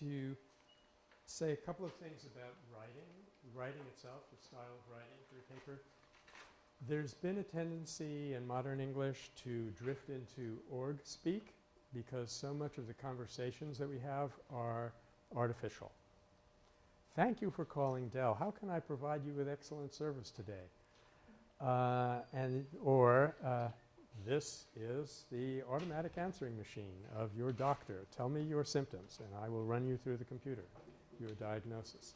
to say a couple of things about writing, writing itself, the style of writing for a paper. There's been a tendency in modern English to drift into org speak because so much of the conversations that we have are artificial. Thank you for calling Dell. How can I provide you with excellent service today? Uh, and or uh, this is the automatic answering machine of your doctor. Tell me your symptoms and I will run you through the computer, your diagnosis.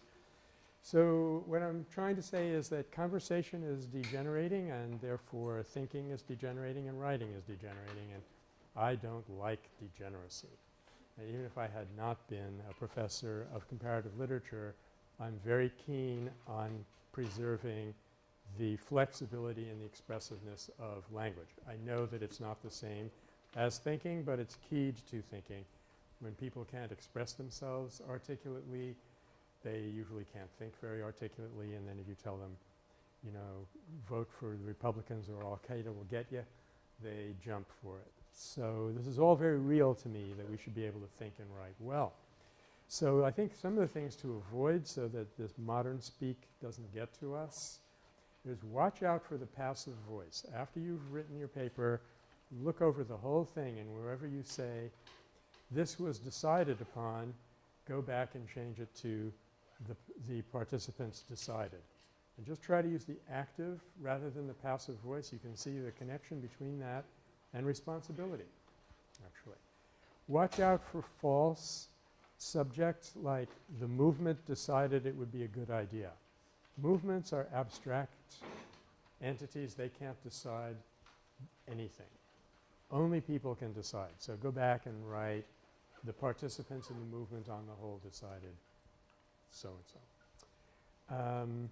So what I'm trying to say is that conversation is degenerating and therefore thinking is degenerating and writing is degenerating and I don't like degeneracy. And even if I had not been a professor of comparative literature, I'm very keen on preserving the flexibility and the expressiveness of language. I know that it's not the same as thinking, but it's keyed to thinking. When people can't express themselves articulately, they usually can't think very articulately and then if you tell them, you know, vote for the Republicans or Al-Qaeda will get you, they jump for it. So this is all very real to me that we should be able to think and write well. So I think some of the things to avoid so that this modern speak doesn't get to us is watch out for the passive voice. After you've written your paper, look over the whole thing and wherever you say this was decided upon, go back and change it to the, the participants decided. And just try to use the active rather than the passive voice. You can see the connection between that and responsibility actually. Watch out for false subjects like the movement decided it would be a good idea. Movements are abstract entities. They can't decide anything. Only people can decide. So go back and write the participants in the movement on the whole decided so-and-so. Um,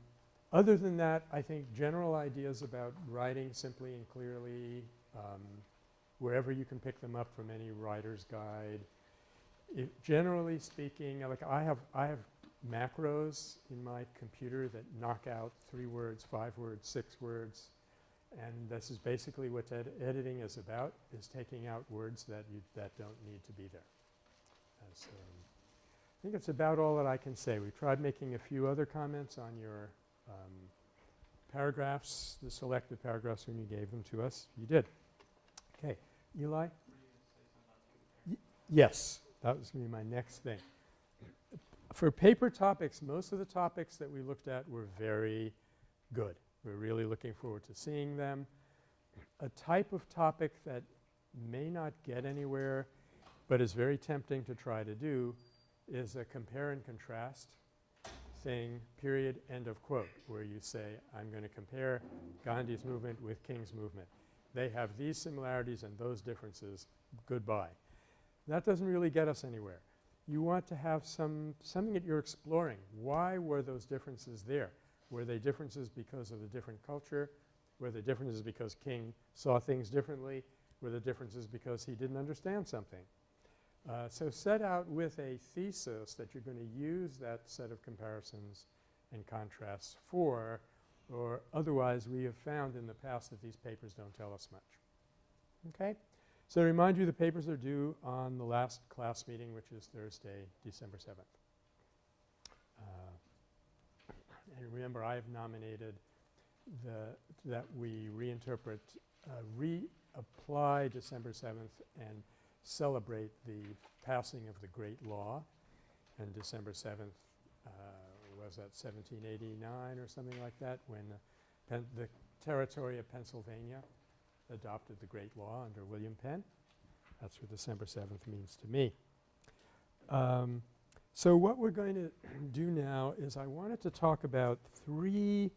other than that, I think general ideas about writing simply and clearly um, wherever you can pick them up from any writer's guide. If generally speaking, like I have I have macros in my computer that knock out three words, five words, six words and this is basically what ed editing is about is taking out words that you that don't need to be there. As, um, I think it's about all that I can say. We tried making a few other comments on your um, paragraphs, the selected paragraphs when you gave them to us. You did. Okay. Eli? yes. That was going to be my next thing. For paper topics, most of the topics that we looked at were very good. We're really looking forward to seeing them. A type of topic that may not get anywhere but is very tempting to try to do is a compare and contrast thing period end of quote where you say I'm going to compare Gandhi's movement with King's movement. They have these similarities and those differences. Goodbye. That doesn't really get us anywhere. You want to have some something that you're exploring. Why were those differences there? Were they differences because of the different culture? Were the differences because King saw things differently? Were the differences because he didn't understand something? Uh, so set out with a thesis that you're going to use that set of comparisons and contrasts for or otherwise we have found in the past that these papers don't tell us much. Okay? So to remind you the papers are due on the last class meeting which is Thursday, December 7th. And remember I have nominated the that we reinterpret uh, reapply December 7th and celebrate the passing of the Great Law and December 7th uh, was that 1789 or something like that when uh, the territory of Pennsylvania adopted the Great Law under William Penn. That's what December 7th means to me. Um, so what we're going to do now is I wanted to talk about three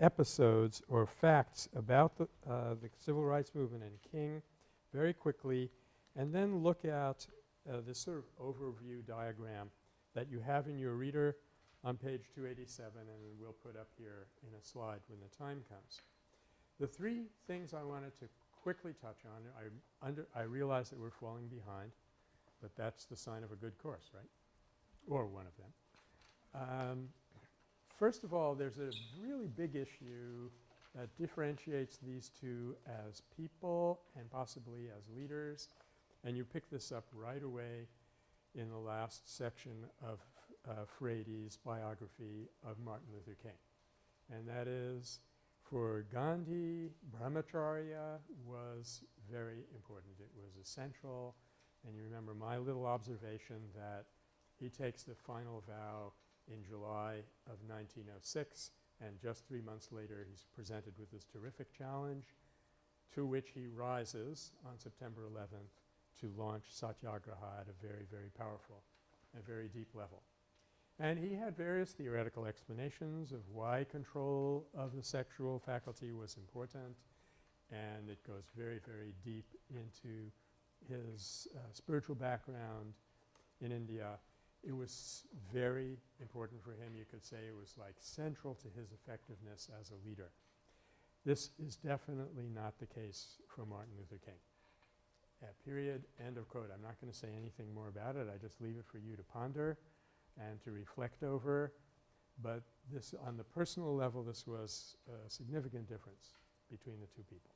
episodes or facts about the, uh, the civil rights movement and King very quickly and then look at uh, this sort of overview diagram that you have in your reader on page 287 and we'll put up here in a slide when the time comes. The three things I wanted to quickly touch on, I, under, I realize that we're falling behind, but that's the sign of a good course, right? or one of them. Um, first of all, there's a really big issue that differentiates these two as people and possibly as leaders, and you pick this up right away in the last section of uh, Frady's biography of Martin Luther King. And that is for Gandhi, brahmacharya was very important. It was essential. And you remember my little observation that he takes the final vow in July of 1906 and just three months later he's presented with this terrific challenge to which he rises on September 11th to launch Satyagraha at a very, very powerful and very deep level. And he had various theoretical explanations of why control of the sexual faculty was important and it goes very, very deep into his uh, spiritual background in India. It was very important for him. You could say it was like central to his effectiveness as a leader. This is definitely not the case for Martin Luther King. Uh, period. End of quote. I'm not going to say anything more about it. I just leave it for you to ponder and to reflect over. But this on the personal level this was a significant difference between the two people.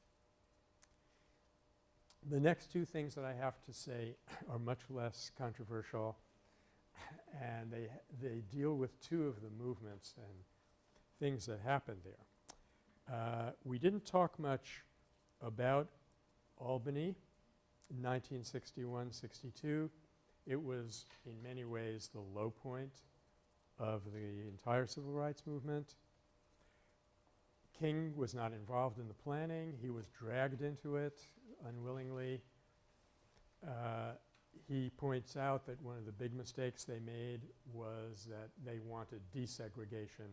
The next two things that I have to say are much less controversial and they, they deal with two of the movements and things that happened there. Uh, we didn't talk much about Albany in 1961-62. It was in many ways the low point of the entire civil rights movement. King was not involved in the planning. He was dragged into it unwillingly. Uh, he points out that one of the big mistakes they made was that they wanted desegregation.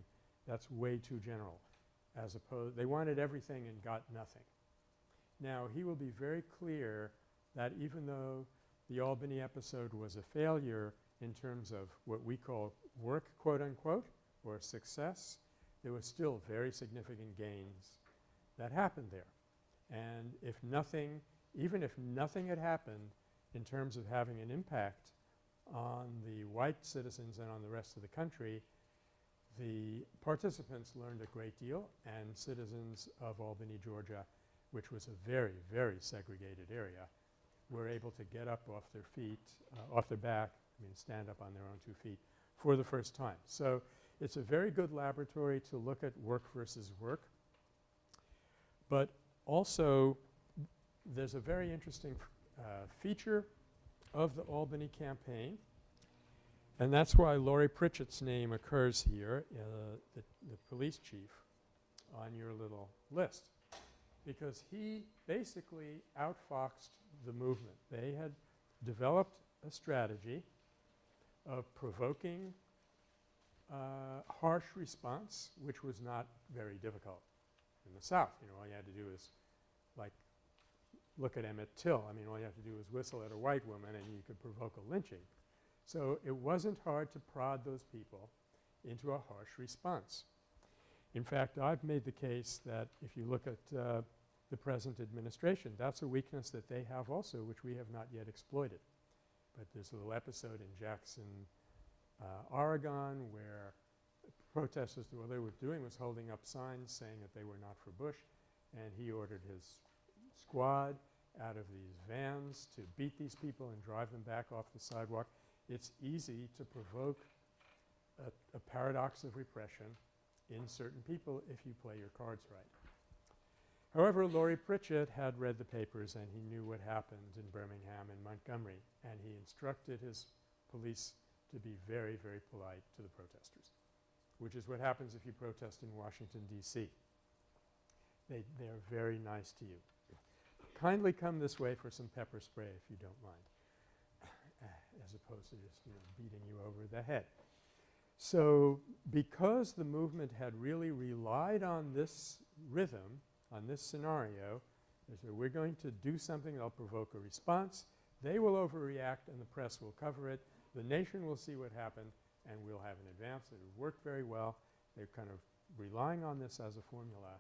That's way too general as opposed – they wanted everything and got nothing. Now, he will be very clear that even though the Albany episode was a failure in terms of what we call work quote unquote or success, there was still very significant gains that happened there. And if nothing – even if nothing had happened in terms of having an impact on the white citizens and on the rest of the country, the participants learned a great deal and citizens of Albany, Georgia, which was a very, very segregated area, were able to get up off their feet, uh, off their back, I mean stand up on their own two feet for the first time. So, it's a very good laboratory to look at work versus work. But also there's a very interesting uh, feature of the Albany campaign and that's why Laurie Pritchett's name occurs here, uh, the, the police chief on your little list because he basically outfoxed the movement. They had developed a strategy of provoking uh, harsh response which was not very difficult in the South. You know, all you had to do is like look at Emmett Till. I mean, all you have to do is whistle at a white woman and you could provoke a lynching. So, it wasn't hard to prod those people into a harsh response. In fact, I've made the case that if you look at uh, the present administration, that's a weakness that they have also which we have not yet exploited. But there's a little episode in Jackson, uh, Oregon where protesters what they were doing was holding up signs saying that they were not for Bush and he ordered his squad out of these vans to beat these people and drive them back off the sidewalk. It's easy to provoke a, a paradox of repression in certain people if you play your cards right. However, Laurie Pritchett had read the papers and he knew what happened in Birmingham and Montgomery and he instructed his police to be very, very polite to the protesters, which is what happens if you protest in Washington, D.C. They, they're very nice to you. Kindly come this way for some pepper spray if you don't mind as opposed to just, you know, beating you over the head. So, because the movement had really relied on this rhythm, on this scenario, they said we're going to do something that'll provoke a response. They will overreact and the press will cover it. The nation will see what happened and we'll have an advance. It worked very well. They're kind of relying on this as a formula.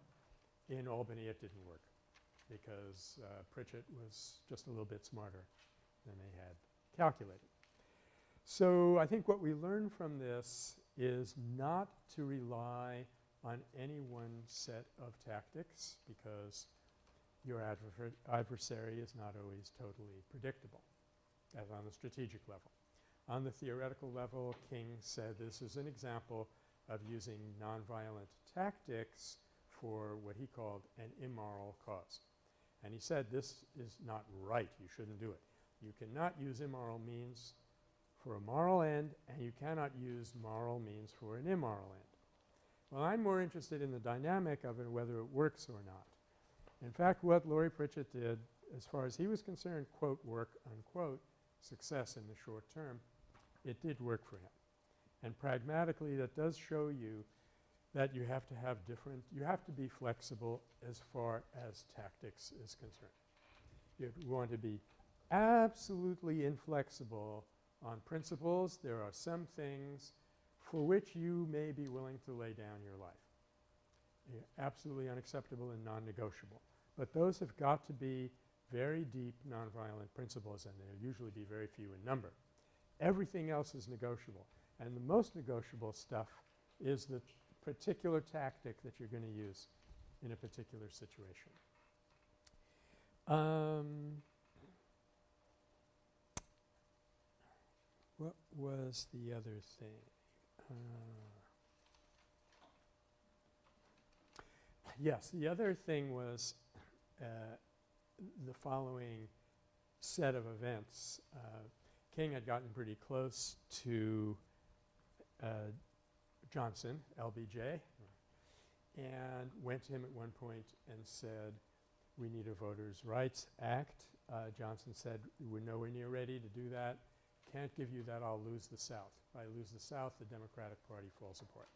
In Albany it didn't work because uh, Pritchett was just a little bit smarter than they had calculated. So, I think what we learn from this is not to rely on any one set of tactics because your adversary is not always totally predictable as on the strategic level. On the theoretical level, King said this is an example of using nonviolent tactics for what he called an immoral cause. And he said this is not right. You shouldn't do it. You cannot use immoral means for a moral end and you cannot use moral means for an immoral end. Well, I'm more interested in the dynamic of it whether it works or not. In fact, what Laurie Pritchett did as far as he was concerned, quote, work, unquote, success in the short term, it did work for him. And pragmatically that does show you that you have to have different – you have to be flexible as far as tactics is concerned. You want to be absolutely inflexible on principles. There are some things for which you may be willing to lay down your life. Yeah, absolutely unacceptable and non-negotiable. But those have got to be very deep nonviolent principles and they'll usually be very few in number. Everything else is negotiable and the most negotiable stuff is the particular tactic that you're going to use in a particular situation. Um, what was the other thing? Uh, yes, the other thing was uh, the following set of events. Uh, King had gotten pretty close to uh, Johnson, LBJ, and went to him at one point and said, we need a Voters' Rights Act. Uh, Johnson said, we're nowhere near ready to do that. Can't give you that, I'll lose the South. If I lose the South, the Democratic Party falls apart.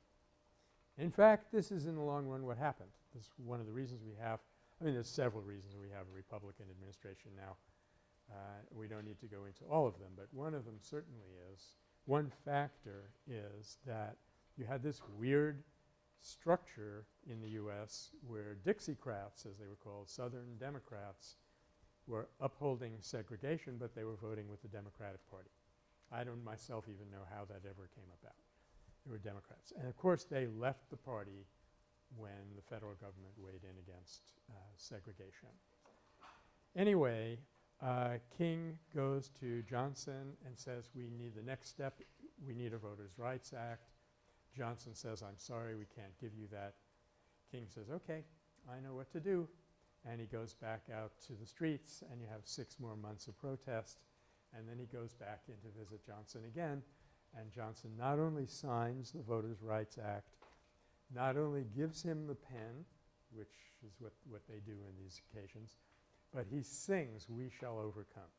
In fact, this is in the long run what happened. This is one of the reasons we have – I mean, there's several reasons we have a Republican administration now. Uh, we don't need to go into all of them, but one of them certainly is – one factor is that you had this weird structure in the U.S. where Dixiecrats, as they were called, Southern Democrats, were upholding segregation, but they were voting with the Democratic Party. I don't myself even know how that ever came about. They were Democrats. And of course, they left the party when the federal government weighed in against uh, segregation. Anyway, uh, King goes to Johnson and says we need the next step. We need a Voters' Rights Act. Johnson says I'm sorry we can't give you that. King says okay I know what to do and he goes back out to the streets and you have six more months of protest and then he goes back in to visit Johnson again and Johnson not only signs the Voters' Rights Act, not only gives him the pen, which is what, what they do in these occasions, but he sings We Shall Overcome.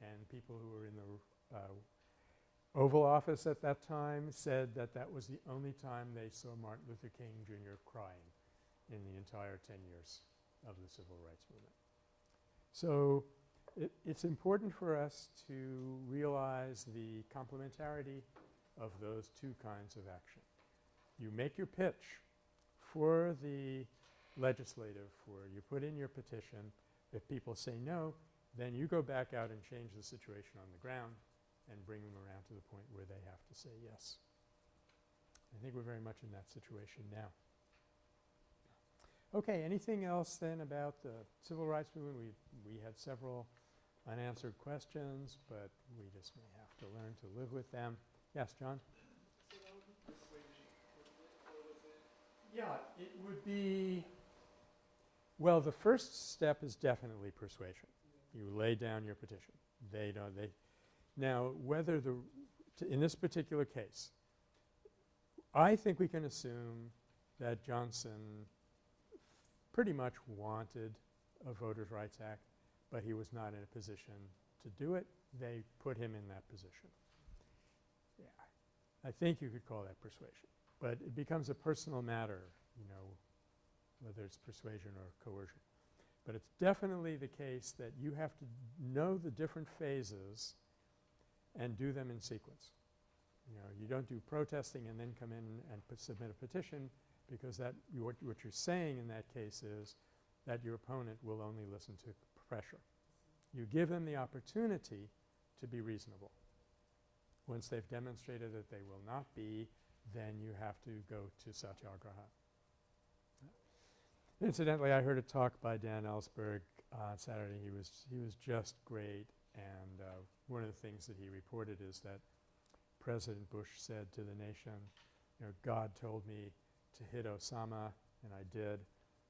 And people who were in the uh, Oval Office at that time said that that was the only time they saw Martin Luther King Jr. crying in the entire 10 years of the civil rights movement. So it, it's important for us to realize the complementarity of those two kinds of action. You make your pitch for the legislative, for you put in your petition. If people say no, then you go back out and change the situation on the ground and bring them around to the point where they have to say yes. I think we're very much in that situation now. Okay, anything else then about the civil rights movement? We, we had several unanswered questions, but we just may have to learn to live with them. Yes, John? Yeah, it would be – well, the first step is definitely persuasion. You lay down your petition. They don't – they – now, whether the – in this particular case, I think we can assume that Johnson pretty much wanted a Voters' Rights Act, but he was not in a position to do it. They put him in that position. Yeah. I think you could call that persuasion. But it becomes a personal matter, you know, whether it's persuasion or coercion. But it's definitely the case that you have to know the different phases and do them in sequence. You know, you don't do protesting and then come in and submit a petition because that what, what you're saying in that case is that your opponent will only listen to pressure. You give them the opportunity to be reasonable. Once they've demonstrated that they will not be, then you have to go to satyagraha. Incidentally, I heard a talk by Dan Ellsberg on Saturday. He was he was just great and uh, one of the things that he reported is that President Bush said to the nation, you know, God told me to hit Osama and I did.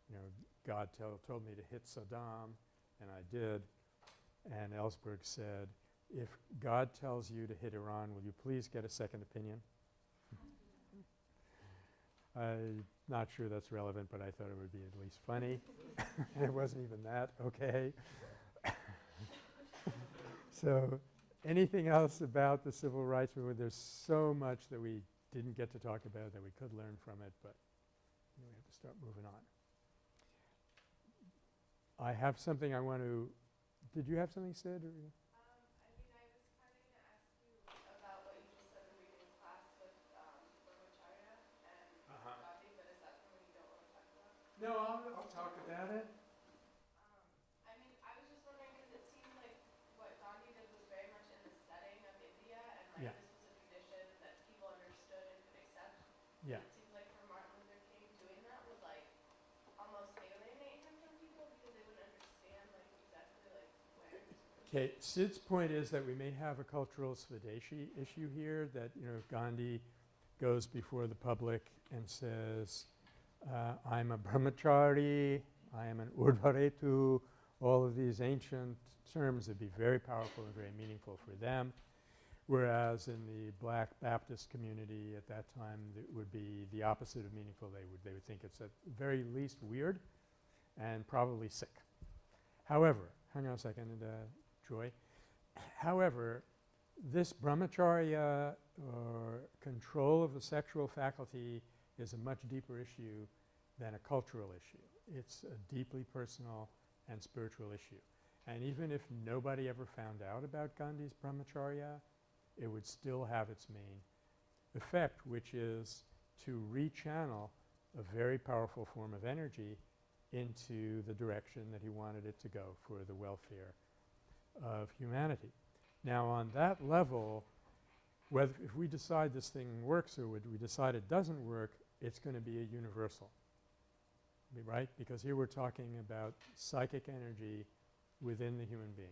You know, God told me to hit Saddam and I did. And Ellsberg said, if God tells you to hit Iran, will you please get a second opinion? I'm not sure that's relevant, but I thought it would be at least funny. it wasn't even that, okay. so anything else about the civil rights movement? There's so much that we didn't get to talk about that we could learn from it, but we have to start moving on. I have something I want to – did you have something said? Or? Um, I'll, I was kind of going to ask you about what you just said in reading class with um, brahmacharya and Uh-huh. Gandhi, but is that something you don't want to talk about? No, I'll, I'll talk about it. Um, I mean, I was just wondering because it seemed like what Gandhi did was very much in the setting of India, and like Yeah. this was a tradition that people understood and could accept. Yeah. It seems like for Martin Luther King, doing that would like almost alienate him from people because they wouldn't understand like exactly like where. his religion Okay, Sid's point is that we may have a cultural Swadeshi issue here that, you know, Gandhi goes before the public and says, uh, I'm a brahmachari, I am an urdhvaretu, all of these ancient terms would be very powerful and very meaningful for them. Whereas in the black Baptist community at that time, it would be the opposite of meaningful. They would, they would think it's at very least weird and probably sick. However, hang on a second, uh, Joy. However, this brahmacharya or control of the sexual faculty is a much deeper issue than a cultural issue. It's a deeply personal and spiritual issue. And even if nobody ever found out about Gandhi's brahmacharya, it would still have its main effect, which is to rechannel a very powerful form of energy into the direction that he wanted it to go for the welfare of humanity. Now on that level, whether if we decide this thing works or would we decide it doesn't work, it's going to be a universal, right? Because here we're talking about psychic energy within the human being.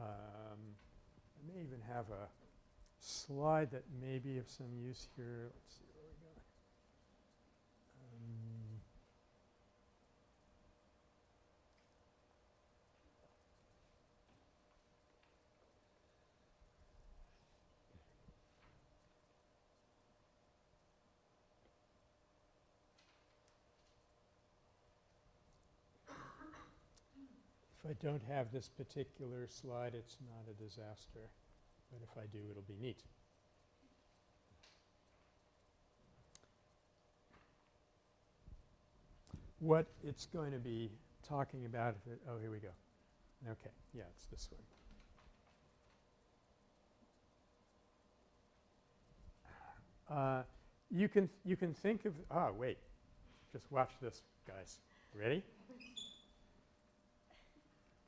Um, I may even have a slide that may be of some use here. Let's see I don't have this particular slide, it's not a disaster. But if I do, it'll be neat. What it's going to be talking about it – oh, here we go. Okay. Yeah, it's this one. Uh, you can you can think of – ah, wait. Just watch this, guys. Ready?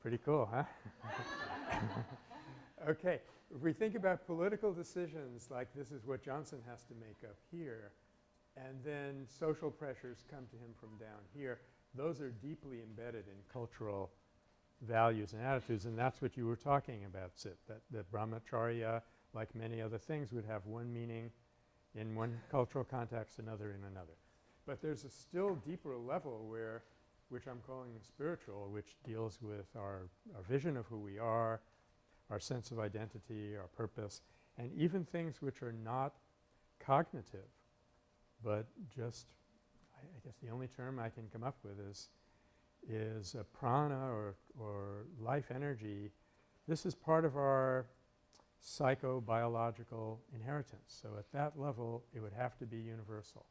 Pretty cool, huh? okay. If we think about political decisions like this is what Johnson has to make up here, and then social pressures come to him from down here, those are deeply embedded in cultural values and attitudes, and that's what you were talking about, Sid, that, that brahmacharya, like many other things, would have one meaning in one cultural context, another in another. But there's a still deeper level where which I'm calling spiritual, which deals with our, our vision of who we are, our sense of identity, our purpose, and even things which are not cognitive, but just I, I guess the only term I can come up with is is a prana or, or life energy. This is part of our psychobiological inheritance. So at that level, it would have to be universal.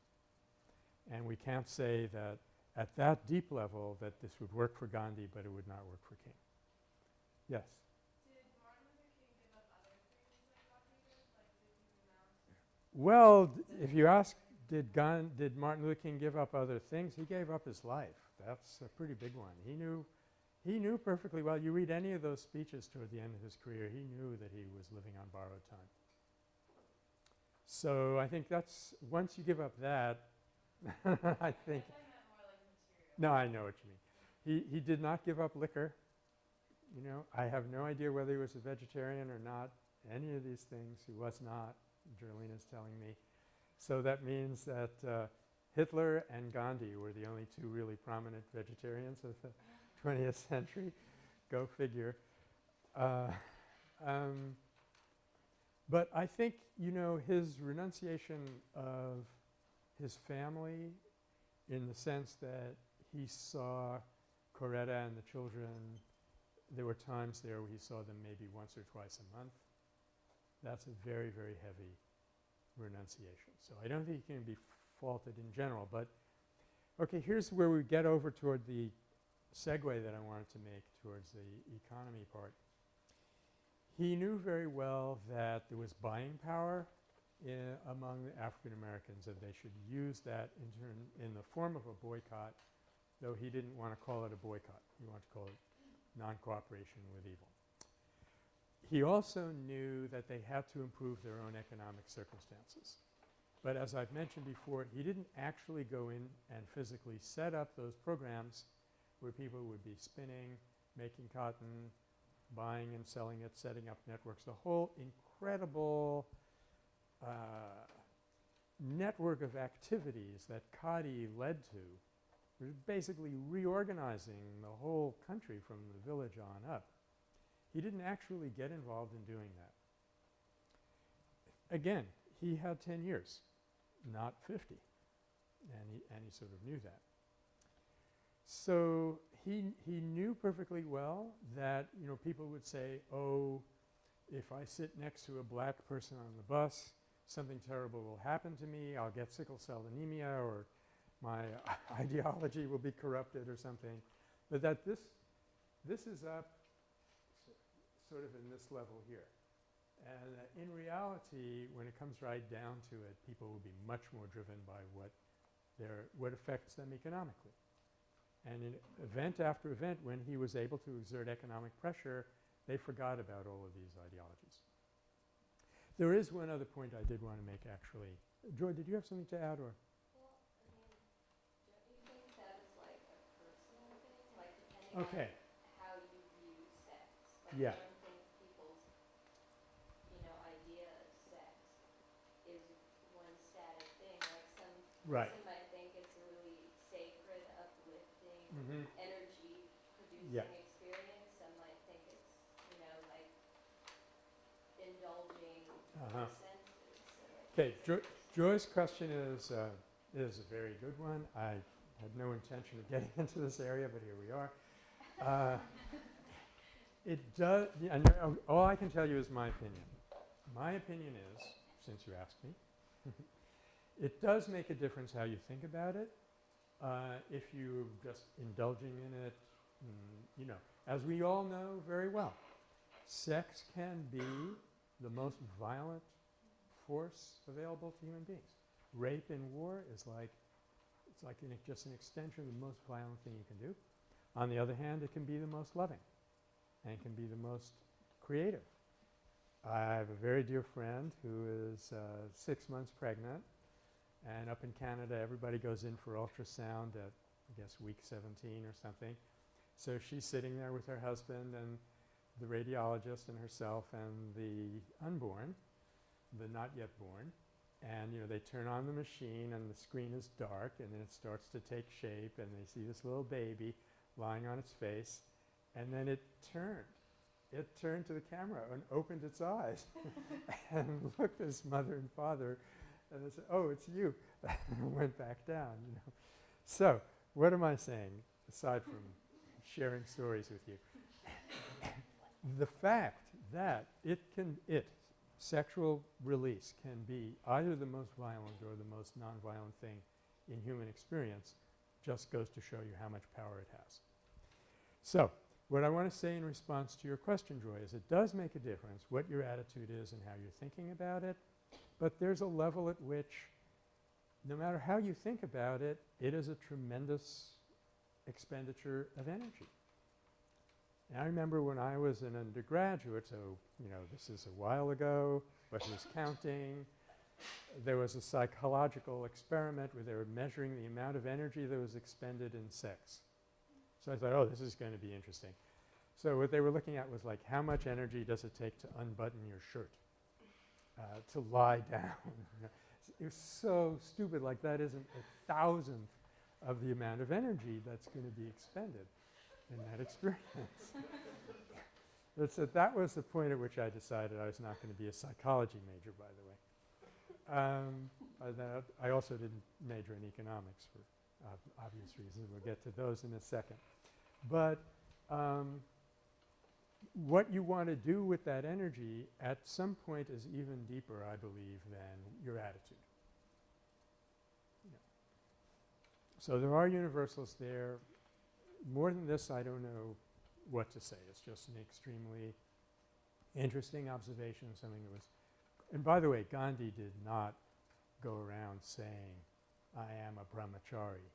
And we can't say that at that deep level that this would work for Gandhi, but it would not work for King. Yes? Did Martin Luther King give up other things like did? He renounce? Well, if you ask, did, Gan- did Martin Luther King give up other things? He gave up his life. That's a pretty big one. He knew, he knew perfectly well. You read any of those speeches toward the end of his career, he knew that he was living on borrowed time. So I think that's once you give up that, I think I meant more like material. No, I know what you mean. He, he did not give up liquor. you know. I have no idea whether he was a vegetarian or not. Any of these things, he was not, Jerlene is telling me. So that means that uh, Hitler and Gandhi were the only two really prominent vegetarians of the 20th century. Go figure. Uh, um, but I think, you know, his renunciation of his family in the sense that he saw Coretta and the children, there were times there where he saw them maybe once or twice a month. That's a very, very heavy renunciation. So I don't think he can be faulted in general. But, okay, here's where we get over toward the segue that I wanted to make towards the economy part. He knew very well that there was buying power in among the African Americans and they should use that in, in the form of a boycott, though he didn't want to call it a boycott. He wanted to call it non-cooperation with evil. He also knew that they had to improve their own economic circumstances. But as I've mentioned before, he didn't actually go in and physically set up those programs where people would be spinning, making cotton, buying and selling it, setting up networks, the whole incredible uh, network of activities that Khadi led to was basically reorganizing the whole country from the village on up. He didn't actually get involved in doing that. Again, he had 10 years, not 50, and he, and he sort of knew that. So he, he knew perfectly well that, you know, people would say, oh, if I sit next to a black person on the bus, something terrible will happen to me. I'll get sickle cell anemia or my ideology will be corrupted or something. But that this, this is up sort of in this level here. And uh, in reality, when it comes right down to it, people will be much more driven by what their what affects them economically. And in event after event, when he was able to exert economic pressure, they forgot about all of these ideologies. There is one other point I did want to make actually. Joy, did you have something to add or? Well, I mean, don't you think that is like a personal thing? Like depending Okay. how you view sex? Like Yeah. I don't think people's, you know, idea of sex is one static thing. Like some Right. person might think it's a really sacred, uplifting, Mm-hmm. energy producing Yeah. experience. Some might think it's, you know, like indulging Uh-huh. the senses. So Okay, think Jo- Joy's question is, uh, is a very good one. I had no intention of getting into this area, but here we are. Uh, it does, and uh, all I can tell you is my opinion. My opinion is, since you asked me, it does make a difference how you think about it. Uh, if you're just indulging in it, mm, you know, as we all know very well, sex can be the most violent force available to human beings. Rape in war is like it's like an, just an extension of the most violent thing you can do. On the other hand, it can be the most loving and it can be the most creative. I have a very dear friend who is uh, six months pregnant and up in Canada everybody goes in for ultrasound at I guess week 17 or something. So she's sitting there with her husband and the radiologist and herself and the unborn, the not yet born. And, you know, they turn on the machine and the screen is dark and then it starts to take shape and they see this little baby lying on its face. And then it turned. It turned to the camera and opened its eyes and looked at its mother and father and said, oh, it's you. and went back down, you know. So what am I saying aside from sharing stories with you? the fact that it can, it, sexual release can be either the most violent or the most nonviolent thing in human experience just goes to show you how much power it has. So what I want to say in response to your question, Joy, is it does make a difference what your attitude is and how you're thinking about it, but there's a level at which no matter how you think about it, it is a tremendous expenditure of energy. And I remember when I was an undergraduate, so, you know, this is a while ago, but who's counting? There was a psychological experiment where they were measuring the amount of energy that was expended in sex. So I thought, oh, this is going to be interesting. So what they were looking at was like how much energy does it take to unbutton your shirt, uh, to lie down. it was so stupid like that isn't a thousandth of the amount of energy that's going to be expended in that experience. That's it. That was the point at which I decided I was not going to be a psychology major, by the way. Um, that I also didn't major in economics for obvious reasons. We'll get to those in a second. But um, what you want to do with that energy at some point is even deeper, I believe, than your attitude. Know. So there are universals there. More than this, I don't know what to say. It's just an extremely interesting observation, something that was – and by the way, Gandhi did not go around saying, I am a brahmachari.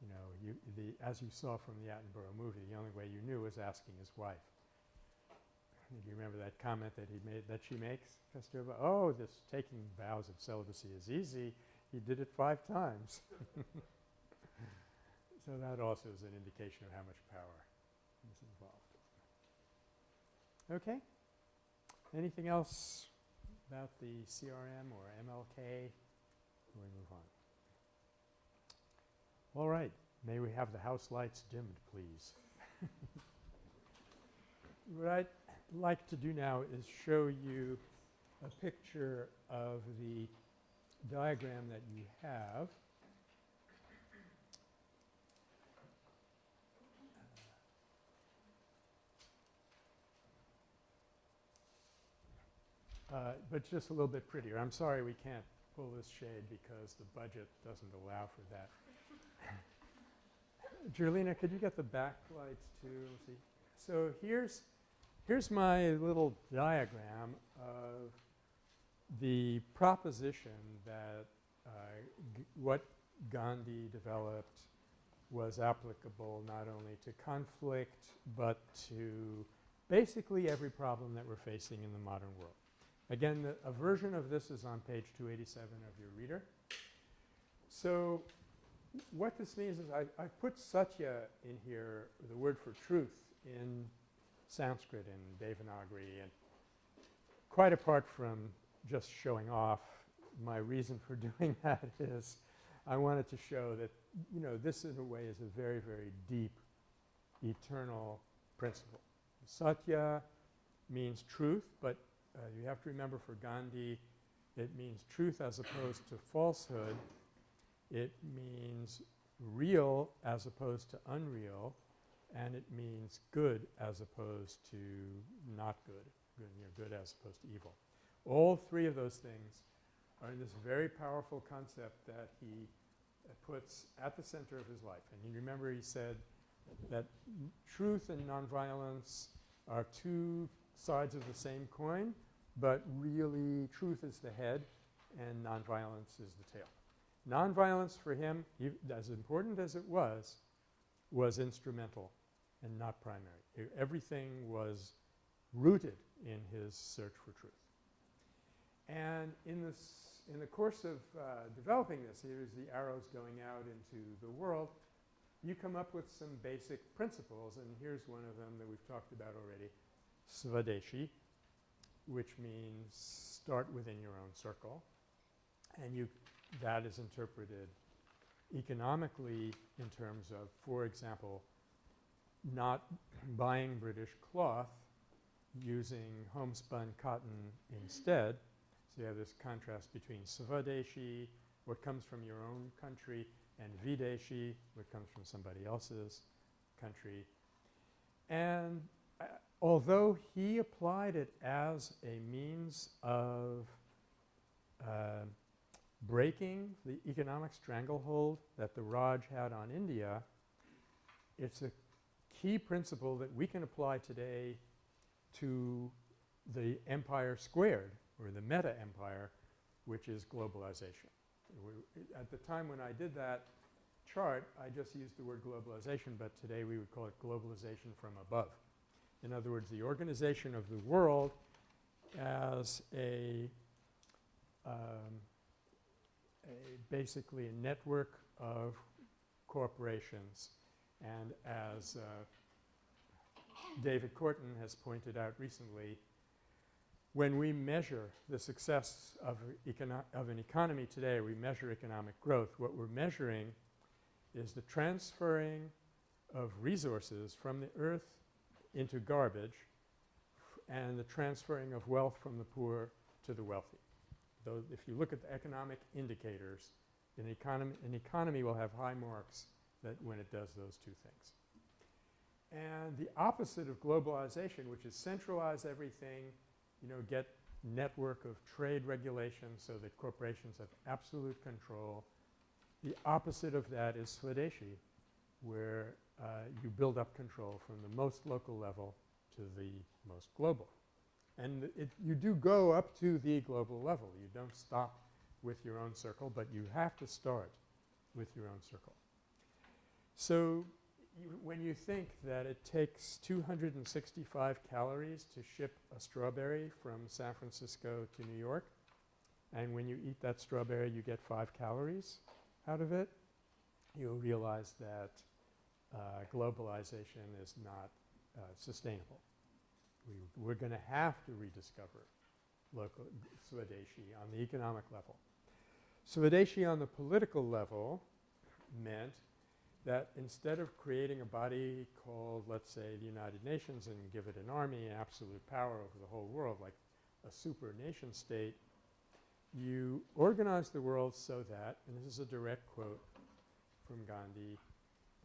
You know, you the as you saw from the Attenborough movie, the only way you knew was asking his wife. Do you remember that comment that he made that she makes, Kasturba? Oh, this taking vows of celibacy is easy. He did it five times. so that also is an indication of how much power is involved. Okay. Anything else about the CRM or MLK? We move on. All right. May we have the house lights dimmed, please. what I'd like to do now is show you a picture of the diagram that you have. Uh, but just a little bit prettier. I'm sorry we can't pull this shade because the budget doesn't allow for that. Jerlina, could you get the backlights too? Let's see. So here's here's my little diagram of the proposition that uh, what Gandhi developed was applicable not only to conflict but to basically every problem that we're facing in the modern world. Again, the, a version of this is on page 287 of your reader. So what this means is I, I put satya in here, the word for truth, in Sanskrit and Devanagari and quite apart from just showing off, my reason for doing that is I wanted to show that, you know, this in a way is a very, very deep, eternal principle. Satya means truth, but uh, you have to remember for Gandhi it means truth as opposed to falsehood. It means real as opposed to unreal. And it means good as opposed to not good, good, you know, good as opposed to evil. All three of those things are in this very powerful concept that he uh, puts at the center of his life. And you remember he said that truth and nonviolence are two sides of the same coin, but really truth is the head and nonviolence is the tail. Nonviolence for him, as important as it was, was instrumental and not primary. Everything was rooted in his search for truth. And in, this, in the course of uh, developing this, here's the arrows going out into the world, you come up with some basic principles, and here's one of them that we've talked about already, Svadeshi, which means start within your own circle. And you that is interpreted economically in terms of, for example, not buying British cloth, using homespun cotton instead. So you have this contrast between Swadeshi, what comes from your own country, and Videshi, what comes from somebody else's country. And uh, although he applied it as a means of uh, breaking the economic stranglehold that the Raj had on India, it's a key principle that we can apply today to the empire squared or the meta empire, which is globalization. At the time when I did that chart, I just used the word globalization, but today we would call it globalization from above. In other words, the organization of the world as a, um, a basically a network of corporations and as uh, David Korten has pointed out recently, when we measure the success of, of an economy today, we measure economic growth. What we're measuring is the transferring of resources from the earth into garbage and the transferring of wealth from the poor to the wealthy. Though if you look at the economic indicators, an economy, an economy will have high marks that when it does those two things. And the opposite of globalization, which is centralize everything, you know, get network of trade regulations so that corporations have absolute control. The opposite of that is Swadeshi, where uh, you build up control from the most local level to the most global. And it, you do go up to the global level. You don't stop with your own circle, but you have to start with your own circle. So when you think that it takes 265 calories to ship a strawberry from San Francisco to New York, and when you eat that strawberry you get 5 calories out of it, you'll realize that uh, globalization is not uh, sustainable. We, are going to have to rediscover local Swadeshi on the economic level. Swadeshi on the political level meant that instead of creating a body called, let's say, the United Nations and give it an army and absolute power over the whole world like a super nation state, you organize the world so that, and this is a direct quote from Gandhi,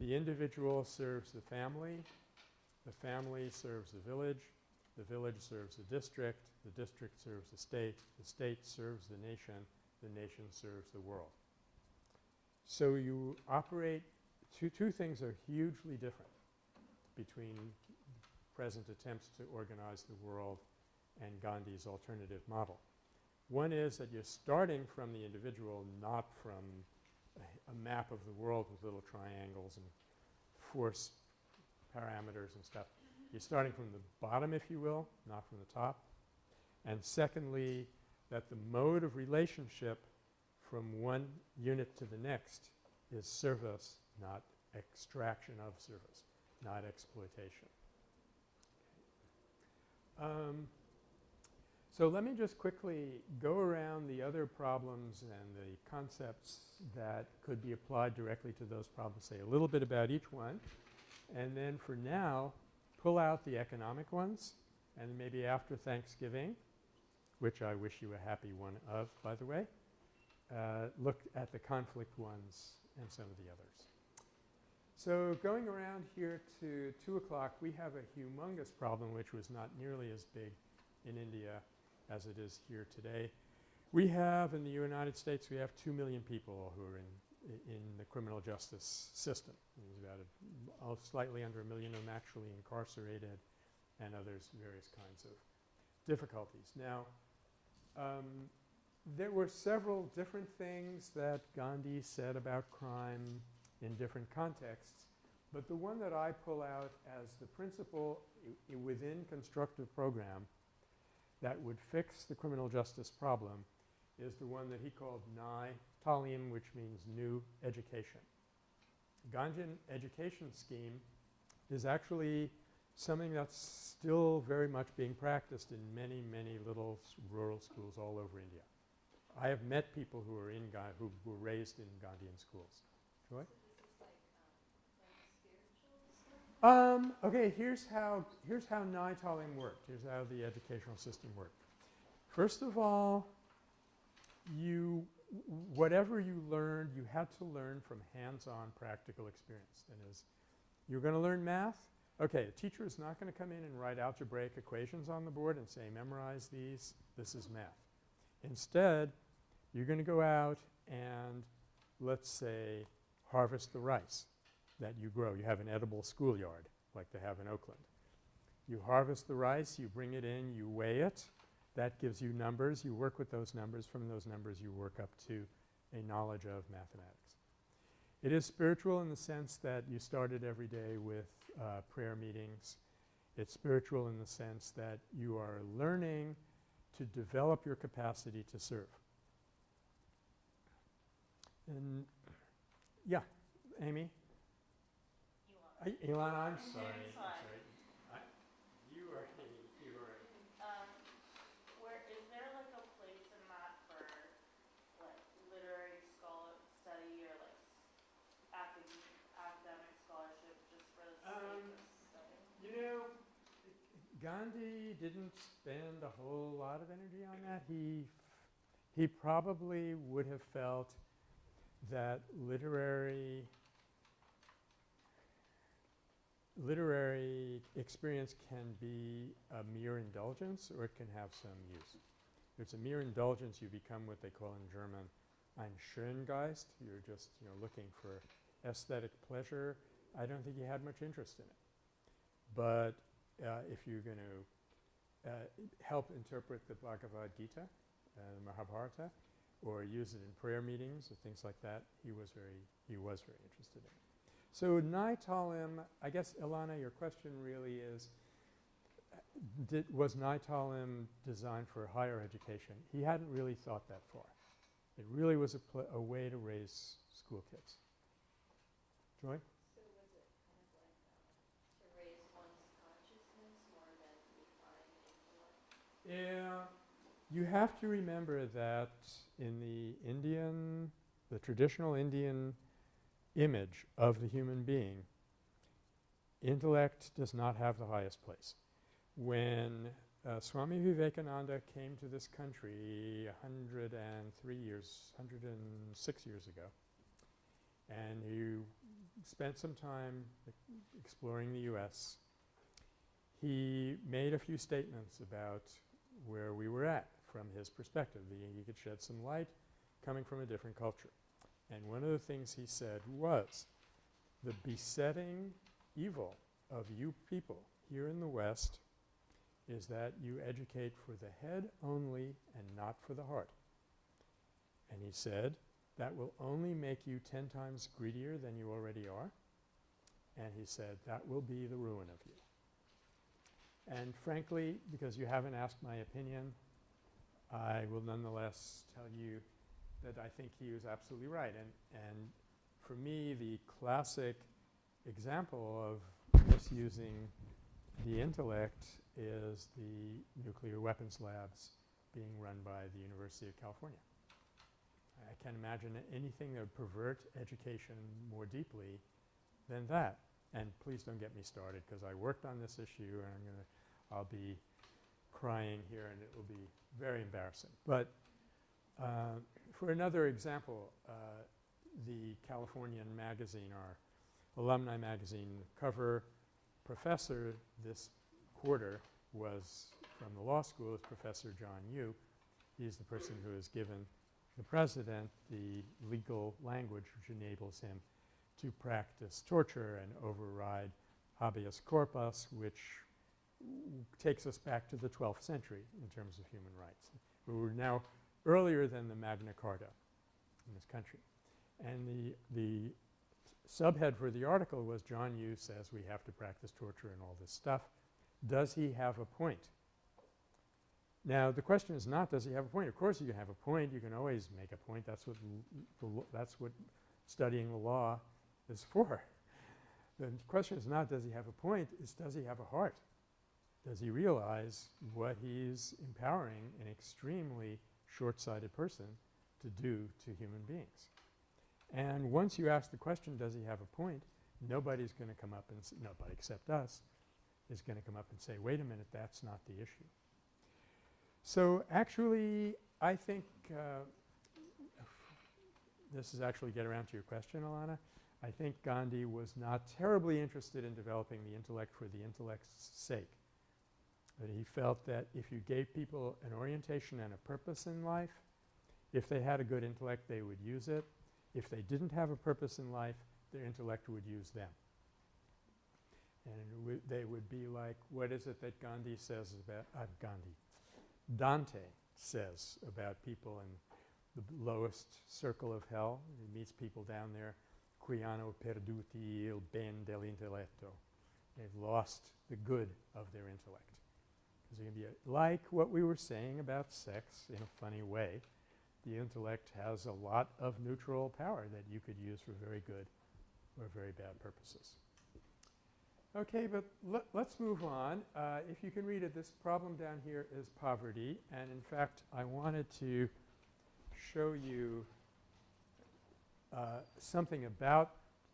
the individual serves the family, the family serves the village, the village serves the district, the district serves the state, the state serves the nation, the nation serves the world. So you operate two, two things are hugely different between present attempts to organize the world and Gandhi's alternative model. One is that you're starting from the individual, not from a, a map of the world with little triangles and force parameters and stuff. You're starting from the bottom, if you will, not from the top. And secondly, that the mode of relationship from one unit to the next is service, not extraction of service, not exploitation. Um, so let me just quickly go around the other problems and the concepts that could be applied directly to those problems, say a little bit about each one, and then for now pull out the economic ones and maybe after Thanksgiving, which I wish you a happy one of, by the way, uh, look at the conflict ones and some of the others. So going around here to 2 o'clock, we have a humongous problem which was not nearly as big in India as it is here today. We have in the United States, we have 2 million people who are in, in the criminal justice system. About a, uh, slightly under a million of them actually incarcerated and others various kinds of difficulties. Now, um, there were several different things that Gandhi said about crime in different contexts. But the one that I pull out as the principle within constructive program that would fix the criminal justice problem is the one that he called Nai Talim, which means new education. Gandhian education scheme is actually something that's still very much being practiced in many, many little rural schools all over India. I have met people who are in Ga who were raised in Gandhian schools. Joy? Um, okay, here's how, here's how Nai Talim worked. Here's how the educational system worked. First of all, you, whatever you learned, you had to learn from hands-on practical experience. That is, you're going to learn math. Okay, a teacher is not going to come in and write algebraic equations on the board and say, memorize these, this is math. Instead, you're going to go out and, let's say, harvest the rice that you grow. You have an edible schoolyard like they have in Oakland. You harvest the rice, you bring it in, you weigh it. That gives you numbers. You work with those numbers. From those numbers you work up to a knowledge of mathematics. It is spiritual in the sense that you started every day with uh, prayer meetings. It's spiritual in the sense that you are learning to develop your capacity to serve. And yeah, Amy? I, Elon, I'm sorry. It's fine. I, Gandhi didn't spend a whole lot of energy on that. He he probably would have felt that literary literary experience can be a mere indulgence or it can have some use. If it's a mere indulgence, you become what they call in German ein Schöngeist. You're just, you know, looking for aesthetic pleasure. I don't think he had much interest in it. But uh, if you're going to uh, help interpret the Bhagavad Gita, uh, Mahabharata, or use it in prayer meetings or things like that, he was very he was very interested in. So Nai Talim, I guess Ilana, your question really is, did, was Nai Talim designed for higher education? He hadn't really thought that far. It really was a, a way to raise school kids. Joy? So was it kind of like uh, to raise one's consciousness more than refine intellect? Yeah. You have to remember that in the Indian, the traditional Indian image of the human being, intellect does not have the highest place. When uh, Swami Vivekananda came to this country 103 years, 106 years ago, and he spent some time exploring the U.S., he made a few statements about where we were at from his perspective. The, he could shed some light coming from a different culture. And one of the things he said was the besetting evil of you people here in the West is that you educate for the head only and not for the heart. And he said that will only make you ten times greedier than you already are. And he said that will be the ruin of you. And frankly, because you haven't asked my opinion, I will nonetheless tell you that I think he was absolutely right. And, and for me, the classic example of misusing the intellect is the nuclear weapons labs being run by the University of California. I can't imagine anything that would pervert education more deeply than that. And please don't get me started because I worked on this issue and I'm going to I'll be crying here and it will be very embarrassing. But uh, for another example, uh, the Californian magazine, our alumni magazine cover professor this quarter was from the law school is Professor John Yoo. He's the person who has given the president the legal language which enables him to practice torture and override habeas corpus, which takes us back to the 12th century in terms of human rights. We were now earlier than the Magna Carta in this country. And the, the subhead for the article was John Yoo says we have to practice torture and all this stuff. Does he have a point? Now the question is not does he have a point. Of course you can have a point. You can always make a point. That's what that's what studying the law is for. The question is not does he have a point, it's does he have a heart? Does he realize what he's empowering an extremely short-sighted person to do to human beings? And once you ask the question, does he have a point, nobody's going to come up and – nobody except us is going to come up and say, wait a minute, that's not the issue. So actually, I think uh, this is actually get around to your question, Alana. I think Gandhi was not terribly interested in developing the intellect for the intellect's sake. That he felt that if you gave people an orientation and a purpose in life, if they had a good intellect, they would use it. If they didn't have a purpose in life, their intellect would use them. And they would be like, what is it that Gandhi says about uh, Gandhi? Dante says about people in the lowest circle of hell. He meets people down there, qui hanno perduti il ben dell'intelletto. They've lost the good of their intellect. Is going to be like what we were saying about sex in a funny way. The intellect has a lot of neutral power that you could use for very good or very bad purposes. Okay, but let, us move on. Uh, if you can read it, this problem down here is poverty. And in fact, I wanted to show you uh, something about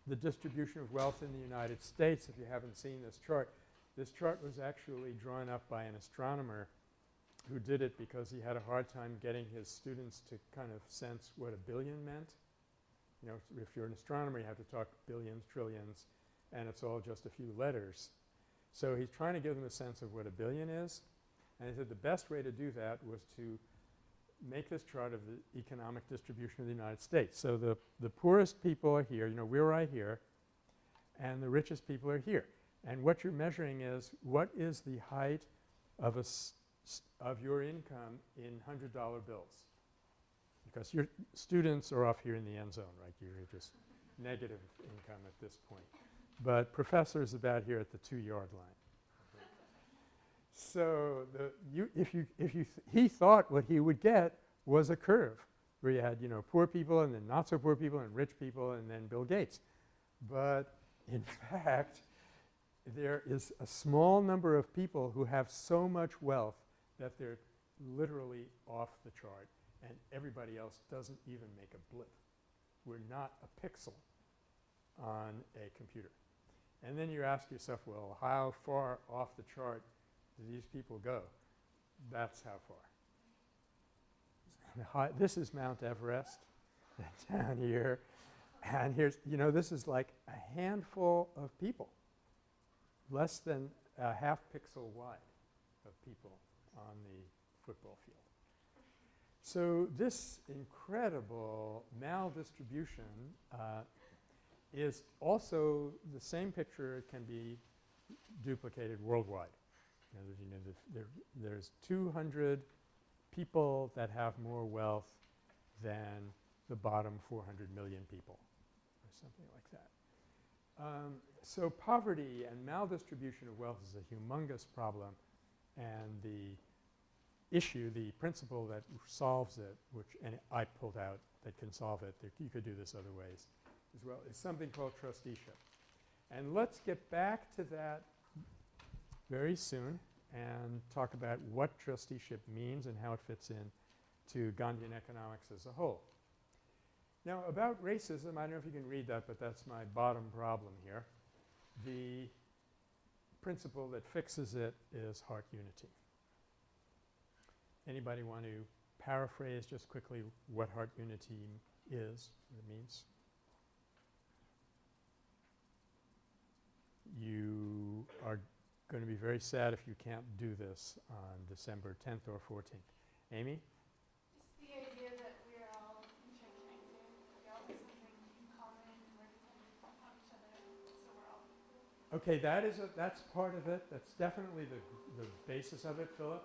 the distribution of wealth in the United States if you haven't seen this chart. This chart was actually drawn up by an astronomer who did it because he had a hard time getting his students to kind of sense what a billion meant. You know, if you're an astronomer, you have to talk billions, trillions, and it's all just a few letters. So he's trying to give them a sense of what a billion is. And he said the best way to do that was to make this chart of the economic distribution of the United States. So the, the poorest people are here, you know, we're right here, and the richest people are here. And what you're measuring is what is the height of a of your income in $100 bills. Because your students are off here in the end zone, right? You're just negative income at this point. But professors about here at the two-yard line. So the you if you if you th he thought what he would get was a curve where you had, you know, poor people and then not so poor people and rich people and then Bill Gates. But in fact, there is a small number of people who have so much wealth that they're literally off the chart and everybody else doesn't even make a blip. We're not a pixel on a computer. And then you ask yourself, well, how far off the chart do these people go? That's how far. This is Mount Everest down here. And here's, you know, this is like a handful of people, less than a half pixel wide of people on the football field. So this incredible maldistribution uh, is also the same picture can be duplicated worldwide. You know, there, there's 200 people that have more wealth than the bottom 400 million people or something like that. Um, so poverty and maldistribution of wealth is a humongous problem and the issue, the principle that solves it, which and I pulled out that can solve it, you could do this other ways as well, is something called trusteeship. And let's get back to that very soon and talk about what trusteeship means and how it fits in to Gandhian economics as a whole. Now about racism, I don't know if you can read that, but that's my bottom problem here. The principle that fixes it is heart unity. Anybody want to paraphrase just quickly what heart unity is, what it means? You are going to be very sad if you can't do this on December 10th or 14th. Amy? Just the idea that we're all interconnected, we all have something in common, and we're dependent on each other, so we're all equal. Okay, that is a, that's part of it. That's definitely the, the basis of it, Philip.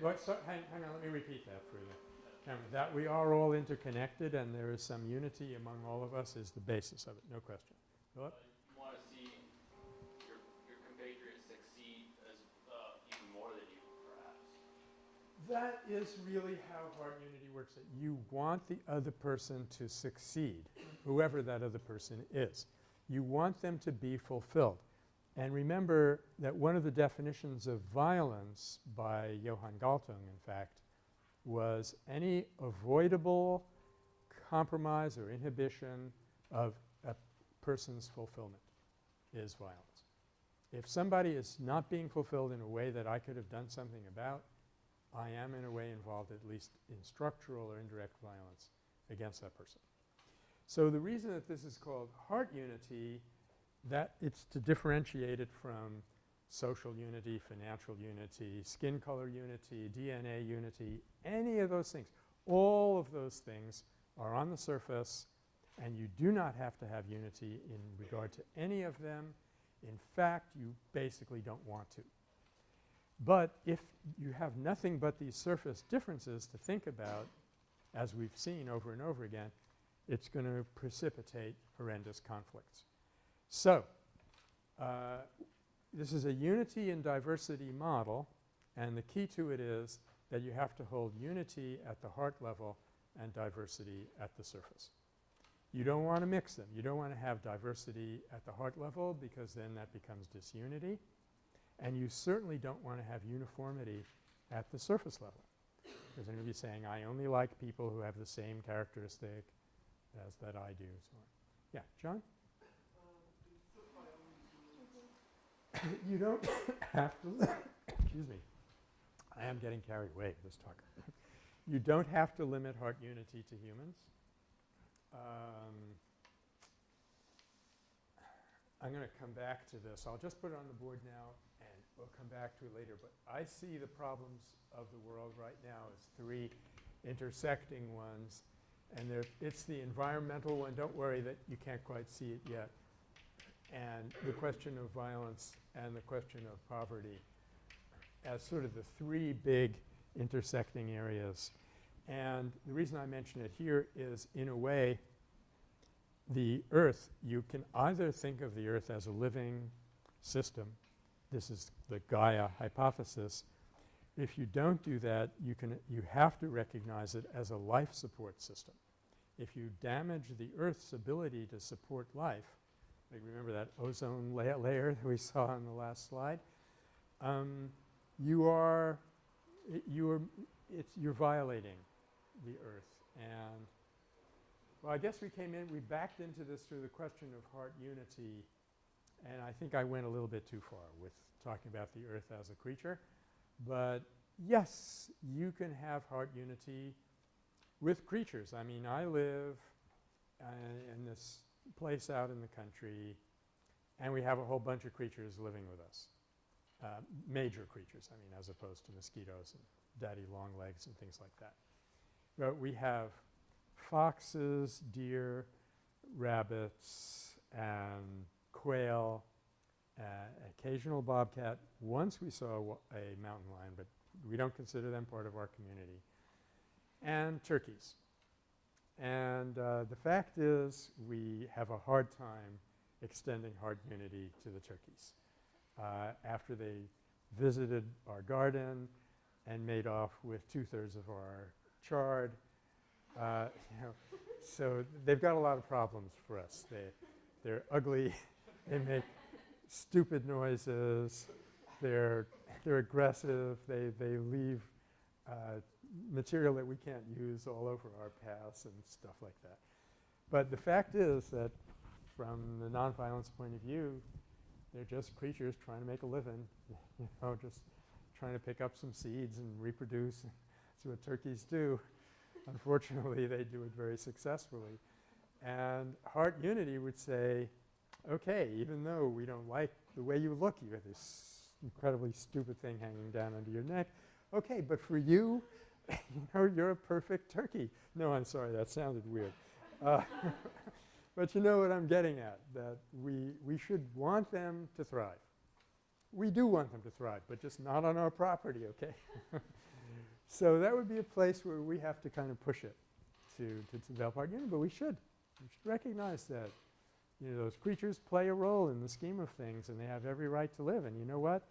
What, so, hang, hang on, let me repeat that for you. That we are all interconnected and there is some unity among all of us is the basis of it, no question. Philip? you want to see your, your compatriots succeed as uh, even more than you, perhaps. That is really how heart unity works. That you want the other person to succeed, whoever that other person is. You want them to be fulfilled. And remember that one of the definitions of violence by Johan Galtung, in fact, was any avoidable compromise or inhibition of a person's fulfillment is violence. If somebody is not being fulfilled in a way that I could have done something about, I am in a way involved at least in structural or indirect violence against that person. So the reason that this is called heart unity, that it's to differentiate it from social unity, financial unity, skin color unity, DNA unity, any of those things. All of those things are on the surface and you do not have to have unity in regard to any of them. In fact, you basically don't want to. But if you have nothing but these surface differences to think about, as we've seen over and over again, it's going to precipitate horrendous conflicts. So, uh, this is a unity and diversity model and the key to it is that you have to hold unity at the heart level and diversity at the surface. You don't want to mix them. You don't want to have diversity at the heart level because then that becomes disunity. And you certainly don't want to have uniformity at the surface level. Because then you'll be saying, I only like people who have the same characteristic as that I do, so. Yeah, John? you don't have to, excuse me, I am getting carried away with this talk. You don't have to limit heart unity to humans. Um, I'm going to come back to this. I'll just put it on the board now and we'll come back to it later. But I see the problems of the world right now as three intersecting ones. And there, it's the environmental one. Don't worry that you can't quite see it yet. And the question of violence and the question of poverty as sort of the three big intersecting areas. And the reason I mention it here is in a way the earth, you can either think of the earth as a living system. This is the Gaia hypothesis. If you don't do that, you can you have to recognize it as a life support system. If you damage the earth's ability to support life, remember that ozone la layer that we saw on the last slide, um, you are you are it's you're violating the earth and well, I guess we came in, we backed into this through the question of heart unity, and I think I went a little bit too far with talking about the earth as a creature. But yes, you can have heart unity with creatures. I mean, I live uh, in this place out in the country, and we have a whole bunch of creatures living with us. Uh, major creatures, I mean, as opposed to mosquitoes and daddy long legs and things like that. But we have foxes, deer, rabbits, and quail, uh, occasional bobcat. Once we saw a, a mountain lion, but we don't consider them part of our community, and turkeys. And uh, the fact is we have a hard time extending heart unity to the turkeys. Uh, after they visited our garden and made off with two-thirds of our chard, uh, you know, so they've got a lot of problems for us. They, they're ugly. they make stupid noises. They're, they're aggressive. They, they leave uh, material that we can't use all over our paths and stuff like that. But the fact is that from the nonviolence point of view, they're just creatures trying to make a living, you know, just trying to pick up some seeds and reproduce. That's what turkeys do. Unfortunately, they do it very successfully. And Heart Unity would say, okay, even though we don't like the way you look, you have this incredibly stupid thing hanging down under your neck. Okay, but for you, you know, you're a perfect turkey. No, I'm sorry, that sounded weird. Uh, but you know what I'm getting at, that we, we should want them to thrive. We do want them to thrive, but just not on our property, okay? So that would be a place where we have to kind of push it to, to develop our unity, but we should. We should recognize that, you know, those creatures play a role in the scheme of things and they have every right to live. And you know what?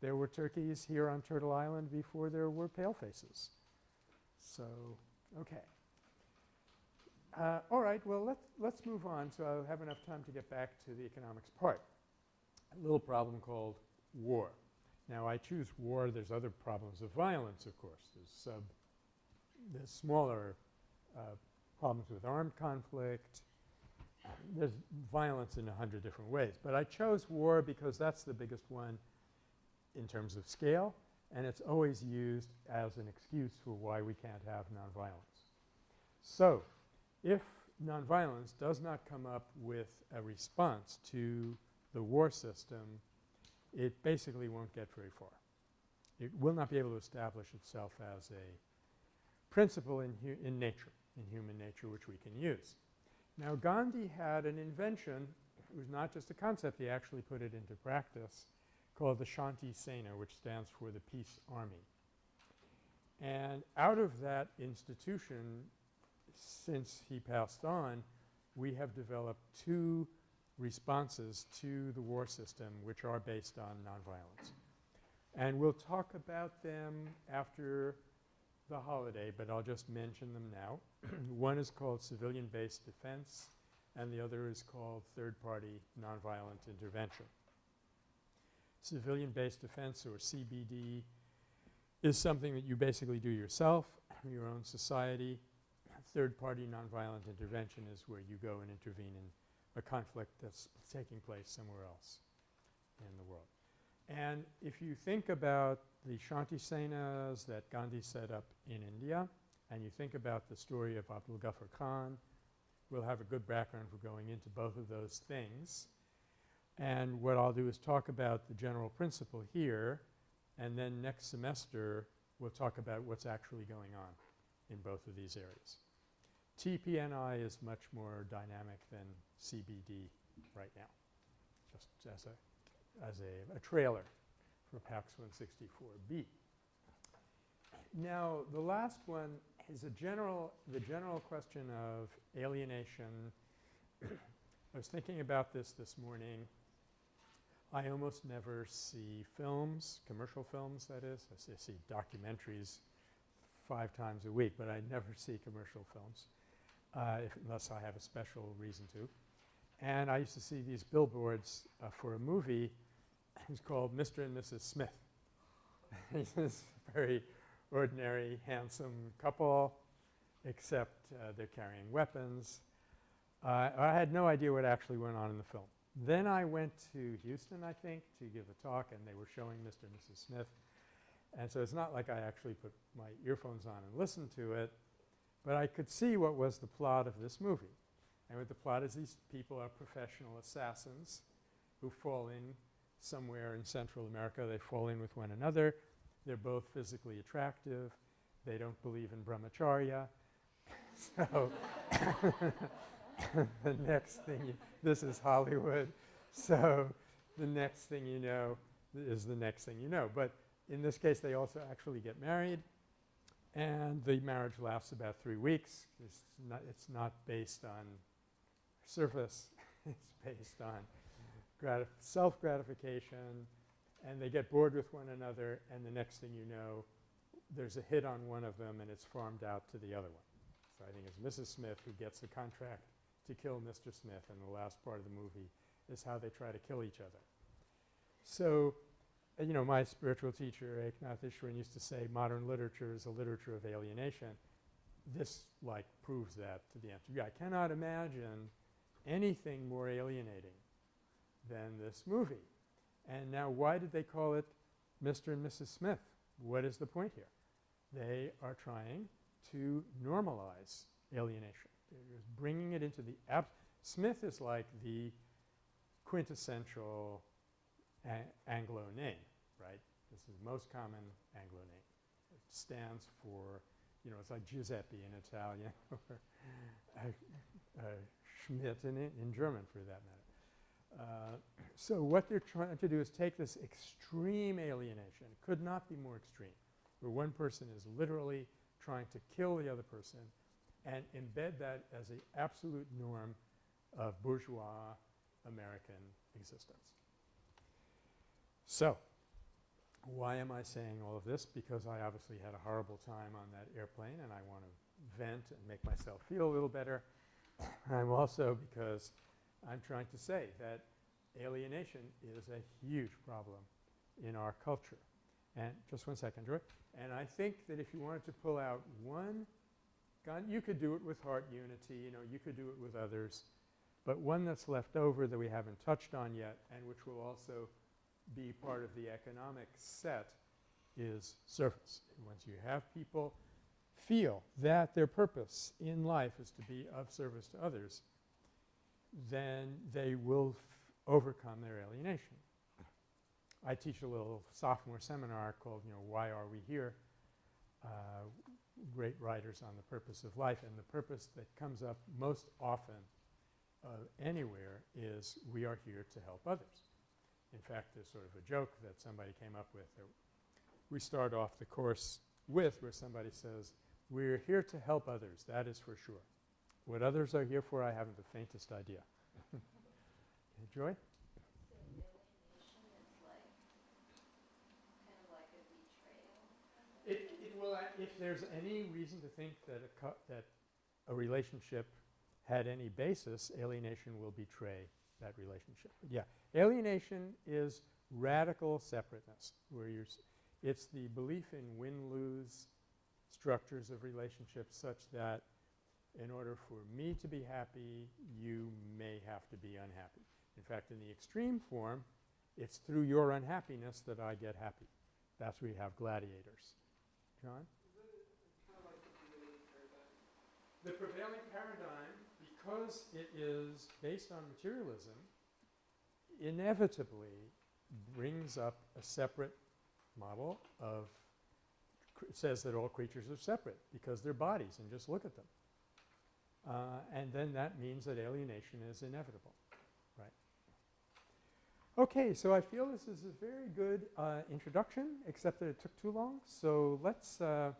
There were turkeys here on Turtle Island before there were palefaces. So, okay. Uh, all right, well, let's, let's move on so I'll have enough time to get back to the economics part. A little problem called war. Now, I choose war. There's other problems of violence, of course. There's sub there's smaller uh, problems with armed conflict. There's violence in a hundred different ways. But I chose war because that's the biggest one in terms of scale, and it's always used as an excuse for why we can't have nonviolence. So, if nonviolence does not come up with a response to the war system, it basically won't get very far. It will not be able to establish itself as a principle in, in nature, in human nature, which we can use. Now, Gandhi had an invention. It was not just a concept. He actually put it into practice called the Shanti Sena, which stands for the Peace Army. And out of that institution, since he passed on, we have developed two responses to the war system which are based on nonviolence. And we'll talk about them after the holiday, but I'll just mention them now. One is called civilian-based defense, and the other is called third-party nonviolent intervention. Civilian-based defense, or CBD, is something that you basically do yourself, your own society. Third-party nonviolent intervention is where you go and intervene in a conflict that's taking place somewhere else in the world. And if you think about the Shanti Senas that Gandhi set up in India and you think about the story of Abdul Ghaffar Khan, we'll have a good background for going into both of those things. And what I'll do is talk about the general principle here and then next semester we'll talk about what's actually going on in both of these areas. TPNI is much more dynamic than CBD right now, just as a, as a, a trailer for PAX 164B. Now, the last one is a general, the general question of alienation. I was thinking about this this morning. I almost never see films, commercial films that is. I see, documentaries five times a week, but I never see commercial films uh, if, unless I have a special reason to. And I used to see these billboards uh, for a movie. It's called Mr. and Mrs. Smith. He's this very ordinary, handsome couple, except uh, they're carrying weapons. Uh, I had no idea what actually went on in the film. Then I went to Houston, I think, to give a talk, and they were showing Mr. and Mrs. Smith. And so it's not like I actually put my earphones on and listened to it, but I could see what was the plot of this movie. And what the plot is these people are professional assassins who fall in somewhere in Central America. They fall in with one another. They're both physically attractive. They don't believe in brahmacharya. so the next thing you, this is Hollywood. So the next thing you know is the next thing you know. But in this case, they also actually get married. And the marriage lasts about three weeks. It's not, it's not based on surface. it's based on gratif self-gratification. And they get bored with one another and the next thing you know, there's a hit on one of them and it's farmed out to the other one. So I think it's Mrs. Smith who gets the contract to kill Mr. Smith in the last part of the movie is how they try to kill each other. So, uh, you know, my spiritual teacher, Eknath Easwaran, used to say modern literature is a literature of alienation. This, like, proves that to the answer. Yeah, I cannot imagine anything more alienating than this movie. And now why did they call it Mr. and Mrs. Smith? What is the point here? They are trying to normalize alienation. Bringing it into the Smith is like the quintessential Anglo name, right? This is the most common Anglo name. It stands for, you know, it's like Giuseppe in Italian or uh, Schmidt in, in German for that matter. Uh, so what they're trying to do is take this extreme alienation, could not be more extreme, where one person is literally trying to kill the other person and embed that as the absolute norm of bourgeois American existence. So why am I saying all of this? Because I obviously had a horrible time on that airplane and I want to vent and make myself feel a little better. I'm also because I'm trying to say that alienation is a huge problem in our culture. And just one second, Joy. And I think that if you wanted to pull out one gun, you could do it with heart unity, you know, you could do it with others. But one that's left over that we haven't touched on yet and which will also be part of the economic set is service. Once you have people feel that their purpose in life is to be of service to others, then they will overcome their alienation. I teach a little sophomore seminar called, you know, Why Are We Here? Uh, great writers on the purpose of life. And the purpose that comes up most often uh, anywhere is we are here to help others. In fact, there's sort of a joke that somebody came up with we start off the course with where somebody says, we're here to help others, that is for sure. What others are here for, I haven't the faintest idea. Joy? So alienation is like, kind of like a betrayal. It will, if there's any reason to think that a, that a relationship had any basis, alienation will betray that relationship. But yeah, alienation is radical separateness, where you're it's the belief in win-lose structures of relationships such that in order for me to be happy, you may have to be unhappy. In fact, in the extreme form, It's through your unhappiness that I get happy. That's where you have gladiators. John? The prevailing paradigm, because it is based on materialism, inevitably brings up a separate model of says that all creatures are separate because they're bodies and just look at them. Uh, and then that means that alienation is inevitable? Okay, so I feel this is a very good uh, introduction, except that it took too long. So let's uh,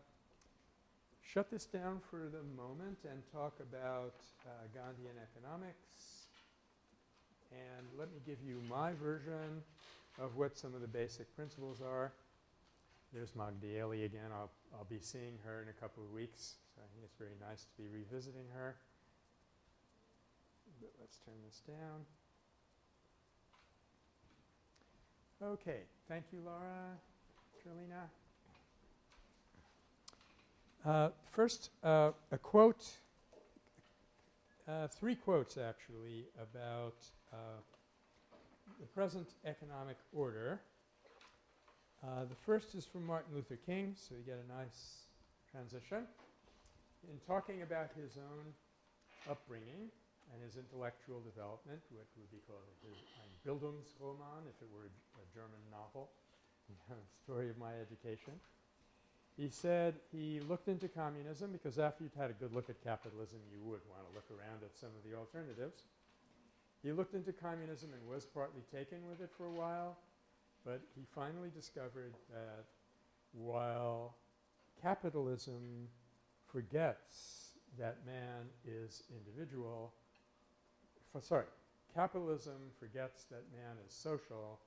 shut this down for the moment and talk about uh, Gandhian economics. And let me give you my version of what some of the basic principles are. There's Magdi Eli again. I'll, I'll be seeing her in a couple of weeks. So I think it's very nice to be revisiting her. But let's turn this down. Okay. Thank you, Laura. Carolina. Uh, first, uh, a quote, uh, three quotes actually, about uh, the present economic order. Uh, the first is from Martin Luther King, so you get a nice transition. In talking about his own upbringing and his intellectual development, what would be called his Bildungsroman, if it were a, German novel, story of my education. He said he looked into communism because after you'd had a good look at capitalism, you would want to look around at some of the alternatives. He looked into communism and was partly taken with it for a while, but he finally discovered that while capitalism forgets that man is individual, sorry, capitalism forgets that man is social,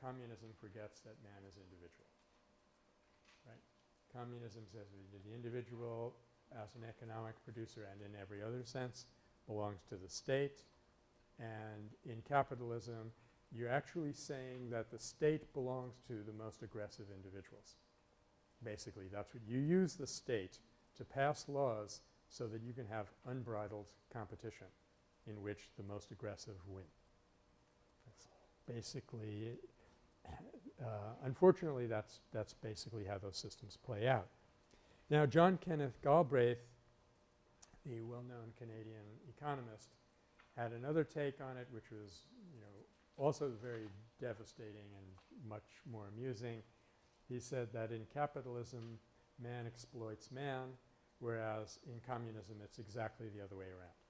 communism forgets that man is individual. Right? Communism says the individual as an economic producer and in every other sense belongs to the state. And in capitalism, you're actually saying that the state belongs to the most aggressive individuals. Basically, that's what you use the state to pass laws so that you can have unbridled competition in which the most aggressive win. That's basically uh, unfortunately, that's, that's basically how those systems play out. Now, John Kenneth Galbraith, the well-known Canadian economist, had another take on it which was, you know, also very devastating and much more amusing. He said that in capitalism, man exploits man, whereas in communism, it's exactly the other way around.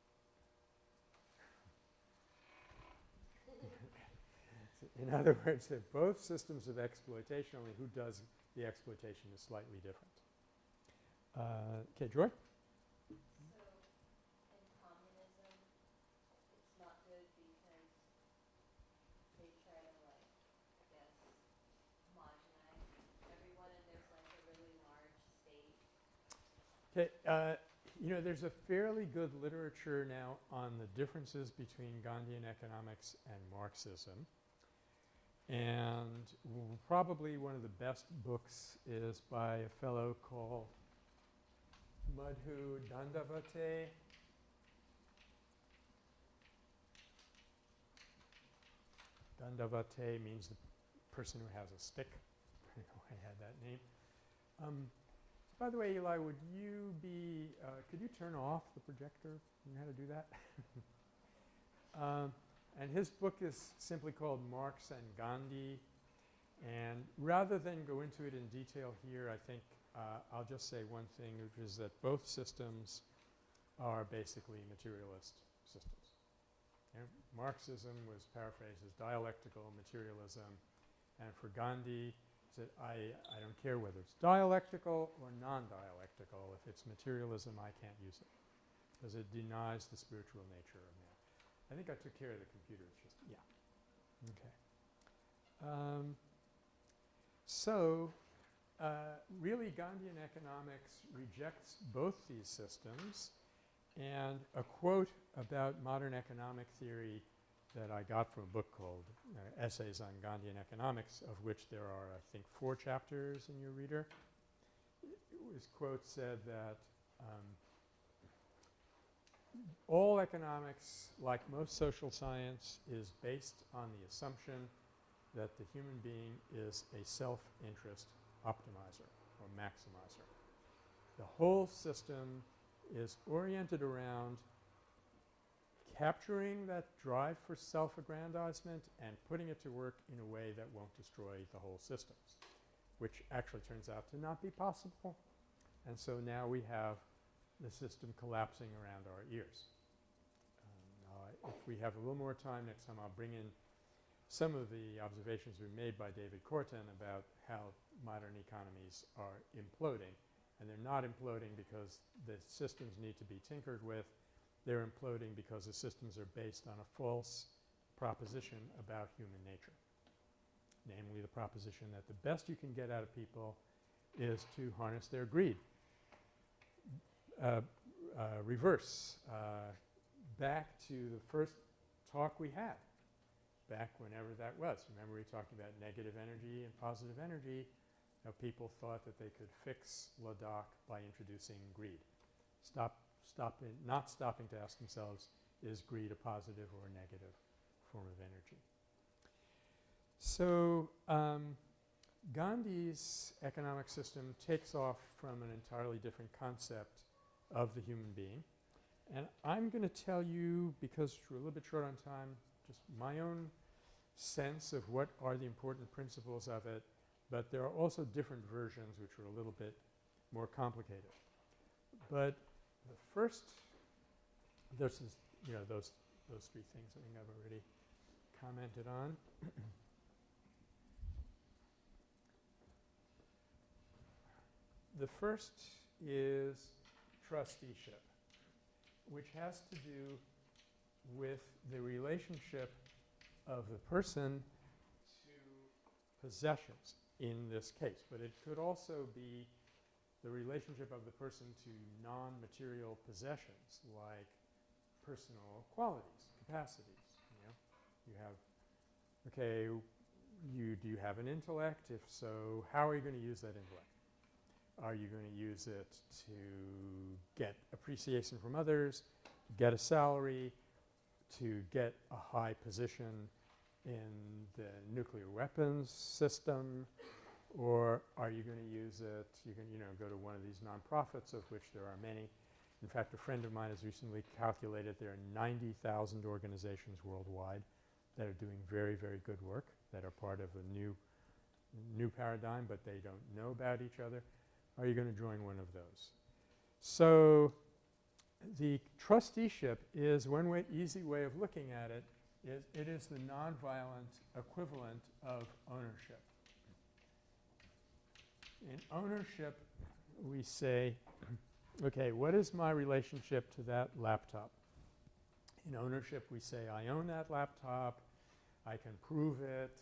In other words, they're both systems of exploitation, only who does the exploitation is slightly different. Uh, okay, Joy? State. Okay, uh, you know, there's a fairly good literature now on the differences between Gandhian economics and Marxism. And probably one of the best books is by a fellow called Madhu Dandavate. Dandavate means the person who has a stick. I know I had that name. Um, by the way, Eli, would you be, uh, could you turn off the projector? You know how to do that? um, and his book is simply called Marx and Gandhi. And rather than go into it in detail here, I think uh, I'll just say one thing, which is that both systems are basically materialist systems. Marxism was paraphrased as dialectical materialism, and for Gandhi, said, I, I don't care whether it's dialectical or non-dialectical. If it's materialism, I can't use it because it denies the spiritual nature of man. I think I took care of the computer. It's just, yeah. Okay. Um, so, uh, really Gandhian economics rejects both these systems and a quote about modern economic theory that I got from a book called uh, Essays on Gandhian Economics, of which there are, I think, four chapters in your reader. His quote said that um, all economics, like most social science, is based on the assumption that the human being is a self-interest optimizer or maximizer. The whole system is oriented around capturing that drive for self-aggrandizement and putting it to work in a way that won't destroy the whole systems, which actually turns out to not be possible. And so now we have the system collapsing around our ears. Um, uh, if we have a little more time next time, I'll bring in some of the observations we made by David Korten about how modern economies are imploding. And they're not imploding because the systems need to be tinkered with. They're imploding because the systems are based on a false proposition about human nature, namely the proposition that the best you can get out of people is to harness their greed. Uh, uh, reverse, uh, back to the first talk we had, back whenever that was. Remember we talked about negative energy and positive energy. How people thought that they could fix Ladakh by introducing greed. Stop, stop not stopping to ask themselves, is greed a positive or a negative form of energy? So, um, Gandhi's economic system takes off from an entirely different concept of the human being. And I'm going to tell you, because we're a little bit short on time, just my own sense of what are the important principles of it, but there are also different versions which are a little bit more complicated. But the first, this is, you know, those, those three things I think I've already commented on. the first is trusteeship, which has to do with the relationship of the person to possessions in this case. But it could also be the relationship of the person to non-material possessions like personal qualities, capacities, you know. You have, okay, you do you have an intellect? If so, how are you going to use that intellect? Are you going to use it to get appreciation from others, get a salary, to get a high position in the nuclear weapons system, or are you going to use it, you can, you know, go to one of these nonprofits of which there are many. In fact, a friend of mine has recently calculated there are 90,000 organizations worldwide that are doing very, very good work, that are part of a new, new paradigm, but they don't know about each other. Are you going to join one of those? So the trusteeship is one way, easy way of looking at it is it is the nonviolent equivalent of ownership. In ownership, we say, okay, what is my relationship to that laptop? In ownership, we say, I own that laptop, I can prove it,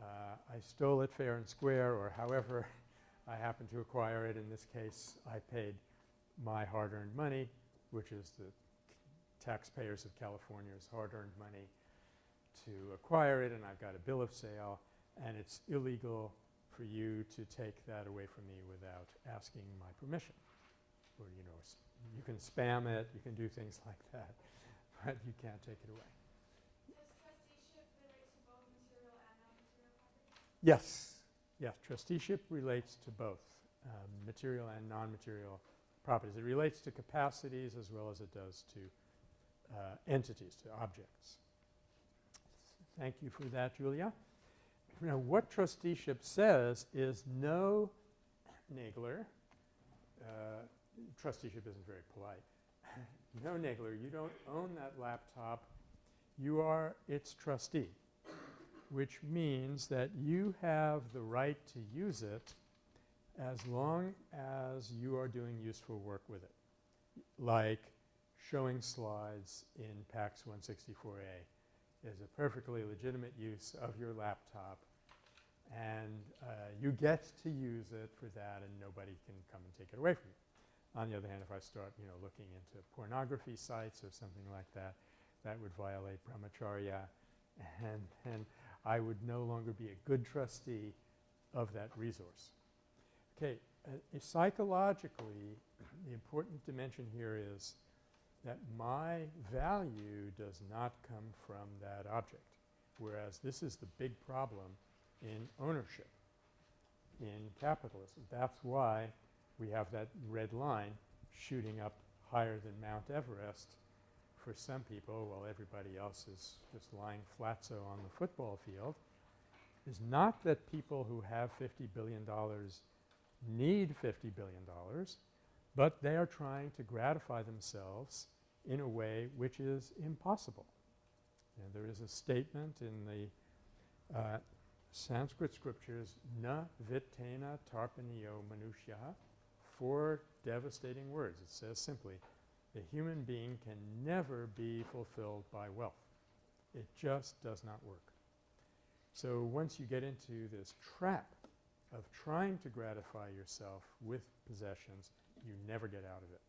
uh, I stole it fair and square, or however I happen to acquire it. In this case, I paid my hard-earned money, which is the taxpayers of California's hard-earned money to acquire it, and I've got a bill of sale, and it's illegal for you to take that away from me without asking my permission. Or, you know, you can spam it, you can do things like that, but you can't take it away. Does trusteeship relate to both material and non-material property? Yes. Yes, trusteeship relates to both um, material and non-material properties. It relates to capacities as well as it does to uh, entities, to objects. Thank you for that, Julia. Now, what trusteeship says is no Nagler, uh, trusteeship isn't very polite, no Nagler, you don't own that laptop, you are its trustee which means that you have the right to use it as long as you are doing useful work with it, like showing slides in PAX 164A is a perfectly legitimate use of your laptop and uh, you get to use it for that and nobody can come and take it away from you. On the other hand, if I start, you know, looking into pornography sites or something like that, that would violate brahmacharya and, and I would no longer be a good trustee of that resource. Okay, uh, psychologically, the important dimension here is that my value does not come from that object. whereas this is the big problem in ownership in capitalism. That's why we have that red line shooting up higher than Mount Everest for some people while everybody else is just lying flatso on the football field is not that people who have $50 billion need $50 billion, but they are trying to gratify themselves in a way which is impossible. And there is a statement in the uh, Sanskrit scriptures, na vitena tarpaniyo manushya, four devastating words. It says simply, the human being can never be fulfilled by wealth. It just does not work. So once you get into this trap of trying to gratify yourself with possessions, you never get out of it.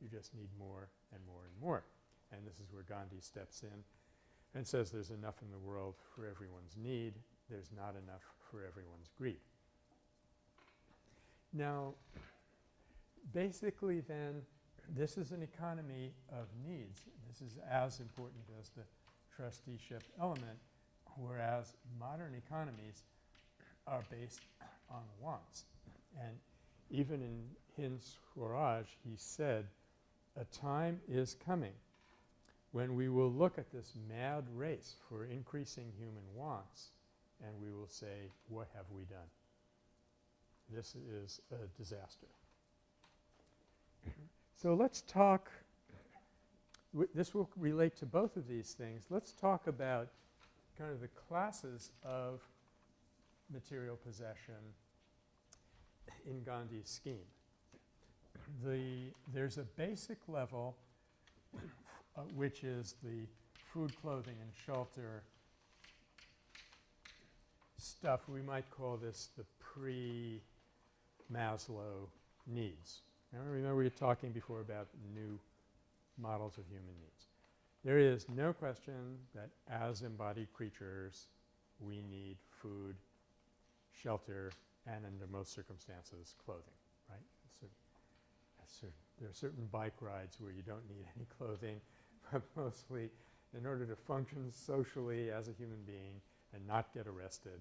You just need more and more and more. And this is where Gandhi steps in and says there's enough in the world for everyone's need. There's not enough for everyone's greed. Now, basically then, this is an economy of needs. This is as important as the trusteeship element, whereas modern economies are based on wants. And even in Hind Swaraj, he said, a time is coming when we will look at this mad race for increasing human wants and we will say, what have we done? This is a disaster. So let's talk this will relate to both of these things. Let's talk about kind of the classes of material possession in Gandhi's scheme. The, there's a basic level uh, which is the food, clothing, and shelter stuff. We might call this the pre-Maslow needs. Now remember we were talking before about new models of human needs. There is no question that as embodied creatures we need food, shelter, and under most circumstances clothing, right? So, there are certain bike rides where you don't need any clothing, but mostly in order to function socially as a human being and not get arrested,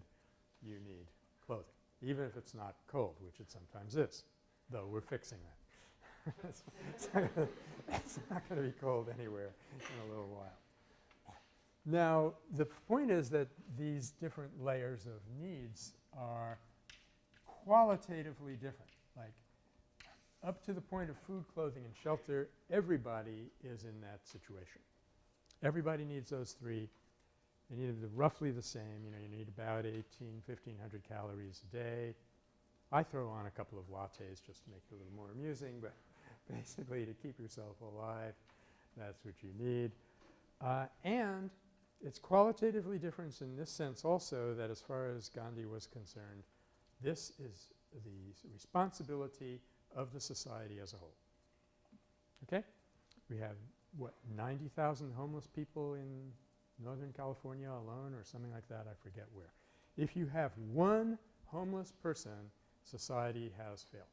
you need clothing, even if it's not cold, which it sometimes is, though we're fixing that. It's, not going to be cold anywhere in a little while. Now, the point is that these different layers of needs are qualitatively different. Like up to the point of food, clothing, and shelter, everybody is in that situation. Everybody needs those three. They need roughly the same. You know, you need about 18, 1,500 calories a day. I throw on a couple of lattes just to make it a little more amusing, but basically to keep yourself alive, that's what you need. Uh, and it's qualitatively different in this sense also that as far as Gandhi was concerned, this is the responsibility of the society as a whole. Okay? We have, what, 90,000 homeless people in Northern California alone or something like that. I forget where. If you have one homeless person, society has failed.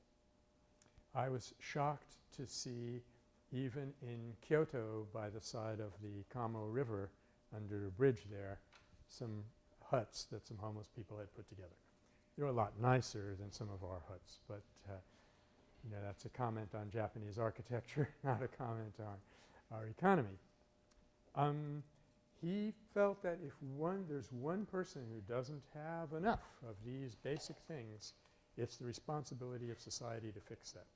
I was shocked to see even in Kyoto by the side of the Kamo River under a bridge there some huts that some homeless people had put together. They were a lot nicer than some of our huts, but uh, you know that's a comment on Japanese architecture, not a comment on our economy. Um, he felt that if one there's one person who doesn't have enough of these basic things, it's the responsibility of society to fix that.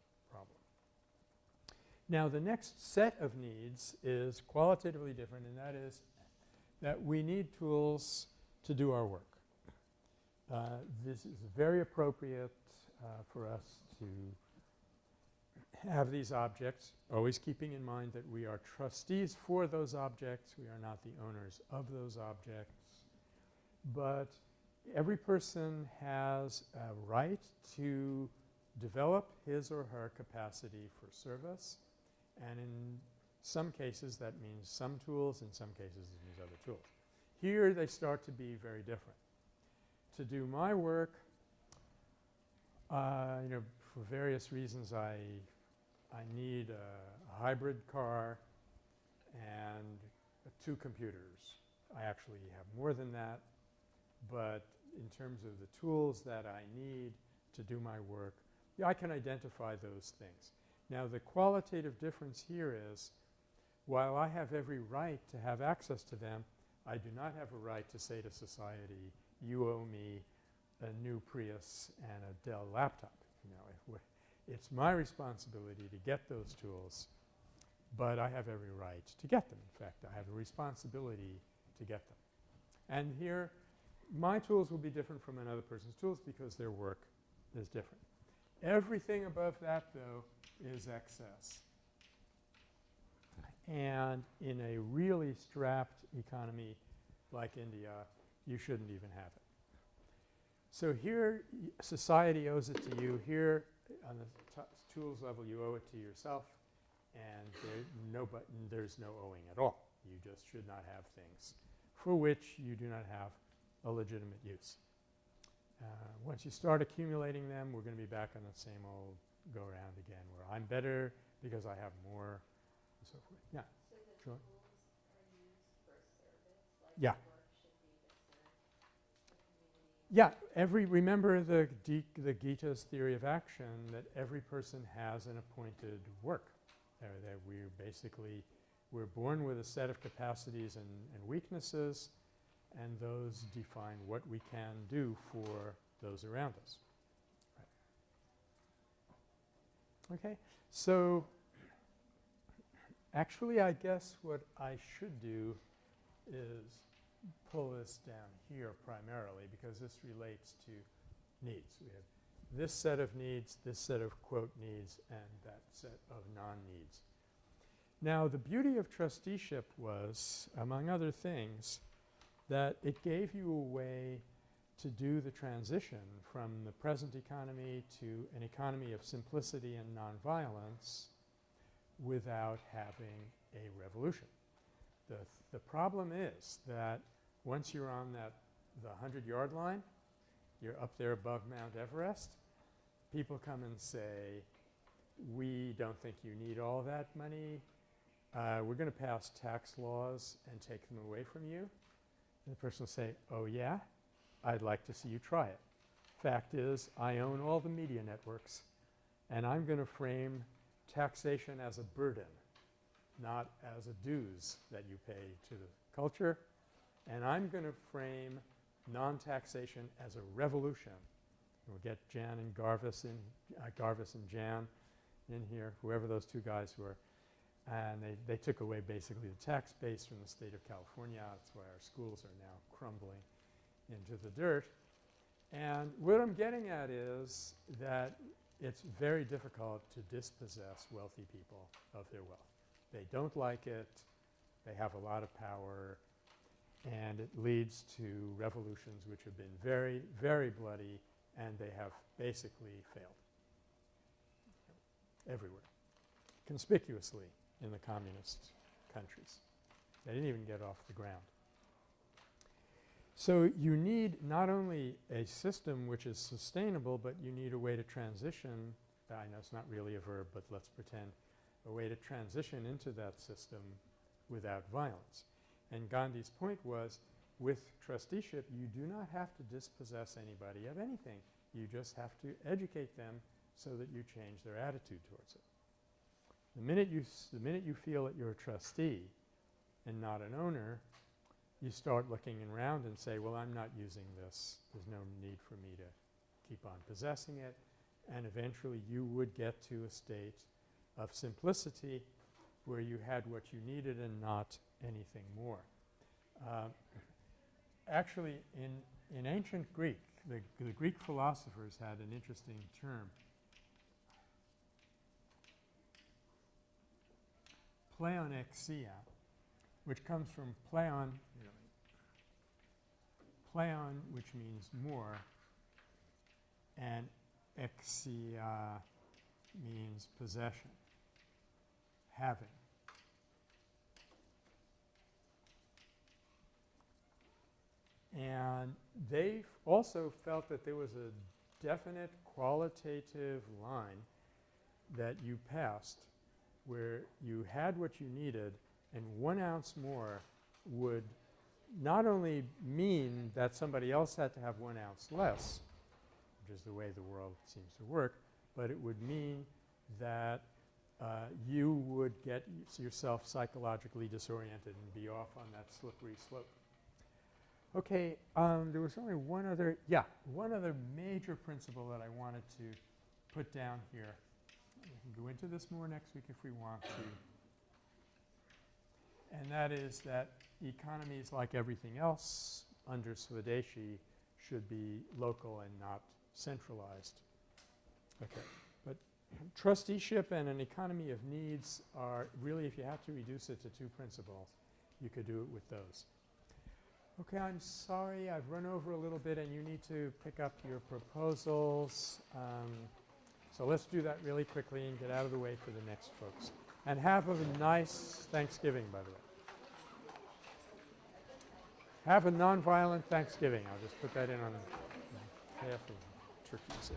Now the next set of needs is qualitatively different and that is that we need tools to do our work. Uh, this is very appropriate uh, for us to have these objects, always keeping in mind that we are trustees for those objects. We are not the owners of those objects. But every person has a right to develop his or her capacity for service. And in some cases that means some tools, in some cases it means other tools. Here they start to be very different. To do my work, uh, you know, for various reasons I I need a, a hybrid car and two computers. I actually have more than that. But in terms of the tools that I need to do my work, yeah, I can identify those things. Now the qualitative difference here is while I have every right to have access to them, I do not have a right to say to society, you owe me a new Prius and a Dell laptop. You know, it's my responsibility to get those tools, but I have every right to get them. In fact, I have a responsibility to get them. And here, my tools will be different from another person's tools because their work is different. Everything above that, though, is excess. And in a really strapped economy like India, you shouldn't even have it. So here society owes it to you. Here on the tools level you owe it to yourself and there no there's no owing at all. You just should not have things for which you do not have a legitimate use. Uh, once you start accumulating them, we're going to be back on the same old go around again where I'm better because I have more and so forth. Yeah. So the Sure. tools are used for service, like Yeah. the work should be to serve the community. Yeah, every remember the the Gita's theory of action that every person has an appointed work. There, that we're basically we're born with a set of capacities and, and weaknesses, and those define what we can do for those around us. Right. Okay, so actually, I guess what I should do is pull this down here primarily because this relates to needs. We have this set of needs, this set of quote needs, and that set of non-needs. Now the beauty of trusteeship was, among other things, that it gave you a way to do the transition from the present economy to an economy of simplicity and nonviolence without having a revolution. The, the problem is that once you're on that the 100 yard line, you're up there above Mount Everest, people come and say, we don't think you need all that money. Uh, we're going to pass tax laws and take them away from you. And the person will say, oh yeah, I'd like to see you try it. Fact is, I own all the media networks and I'm going to frame taxation as a burden, not as a dues that you pay to the culture. And I'm going to frame non-taxation as a revolution. We'll get Gann and Jarvis in, uh, Jarvis and Gann in here, whoever those two guys were. And they, they took away basically the tax base from the state of California. That's why our schools are now crumbling into the dirt. And what I'm getting at is that it's very difficult to dispossess wealthy people of their wealth. They don't like it. They have a lot of power. And it leads to revolutions which have been very, very bloody and they have basically failed everywhere, conspicuously in the communist countries. They didn't even get off the ground. So you need not only a system which is sustainable, but you need a way to transition. I know it's not really a verb, but let's pretend a way to transition into that system without violence. And Gandhi's point was with trusteeship, you do not have to dispossess anybody of anything. You just have to educate them so that you change their attitude towards it. The minute you, the minute you feel that you're a trustee and not an owner, you start looking around and say, well, I'm not using this. There's no need for me to keep on possessing it. And eventually you would get to a state of simplicity where you had what you needed and not anything more. Uh, actually, in, in ancient Greek, the, the Greek philosophers had an interesting term. Pleonexia, which comes from pleon, pleon, which means more, and exia means possession, having. And they also felt that there was a definite qualitative line that you passed where you had what you needed and one ounce more would not only mean that somebody else had to have one ounce less, which is the way the world seems to work, but it would mean that uh, you would get yourself psychologically disoriented and be off on that slippery slope. Okay, um, there was only one other, yeah, one other major principle that I wanted to put down here. We can go into this more next week if we want to. And that is that economies, like everything else under Swadeshi, should be local and not centralized. Okay. But trusteeship and an economy of needs are really, if you have to reduce it to two principles, you could do it with those. Okay, I'm sorry I've run over a little bit and you need to pick up your proposals. Um, so let's do that really quickly and get out of the way for the next folks. And have a nice Thanksgiving, by the way. Have a nonviolent Thanksgiving. I'll just put that in on half of turkeys.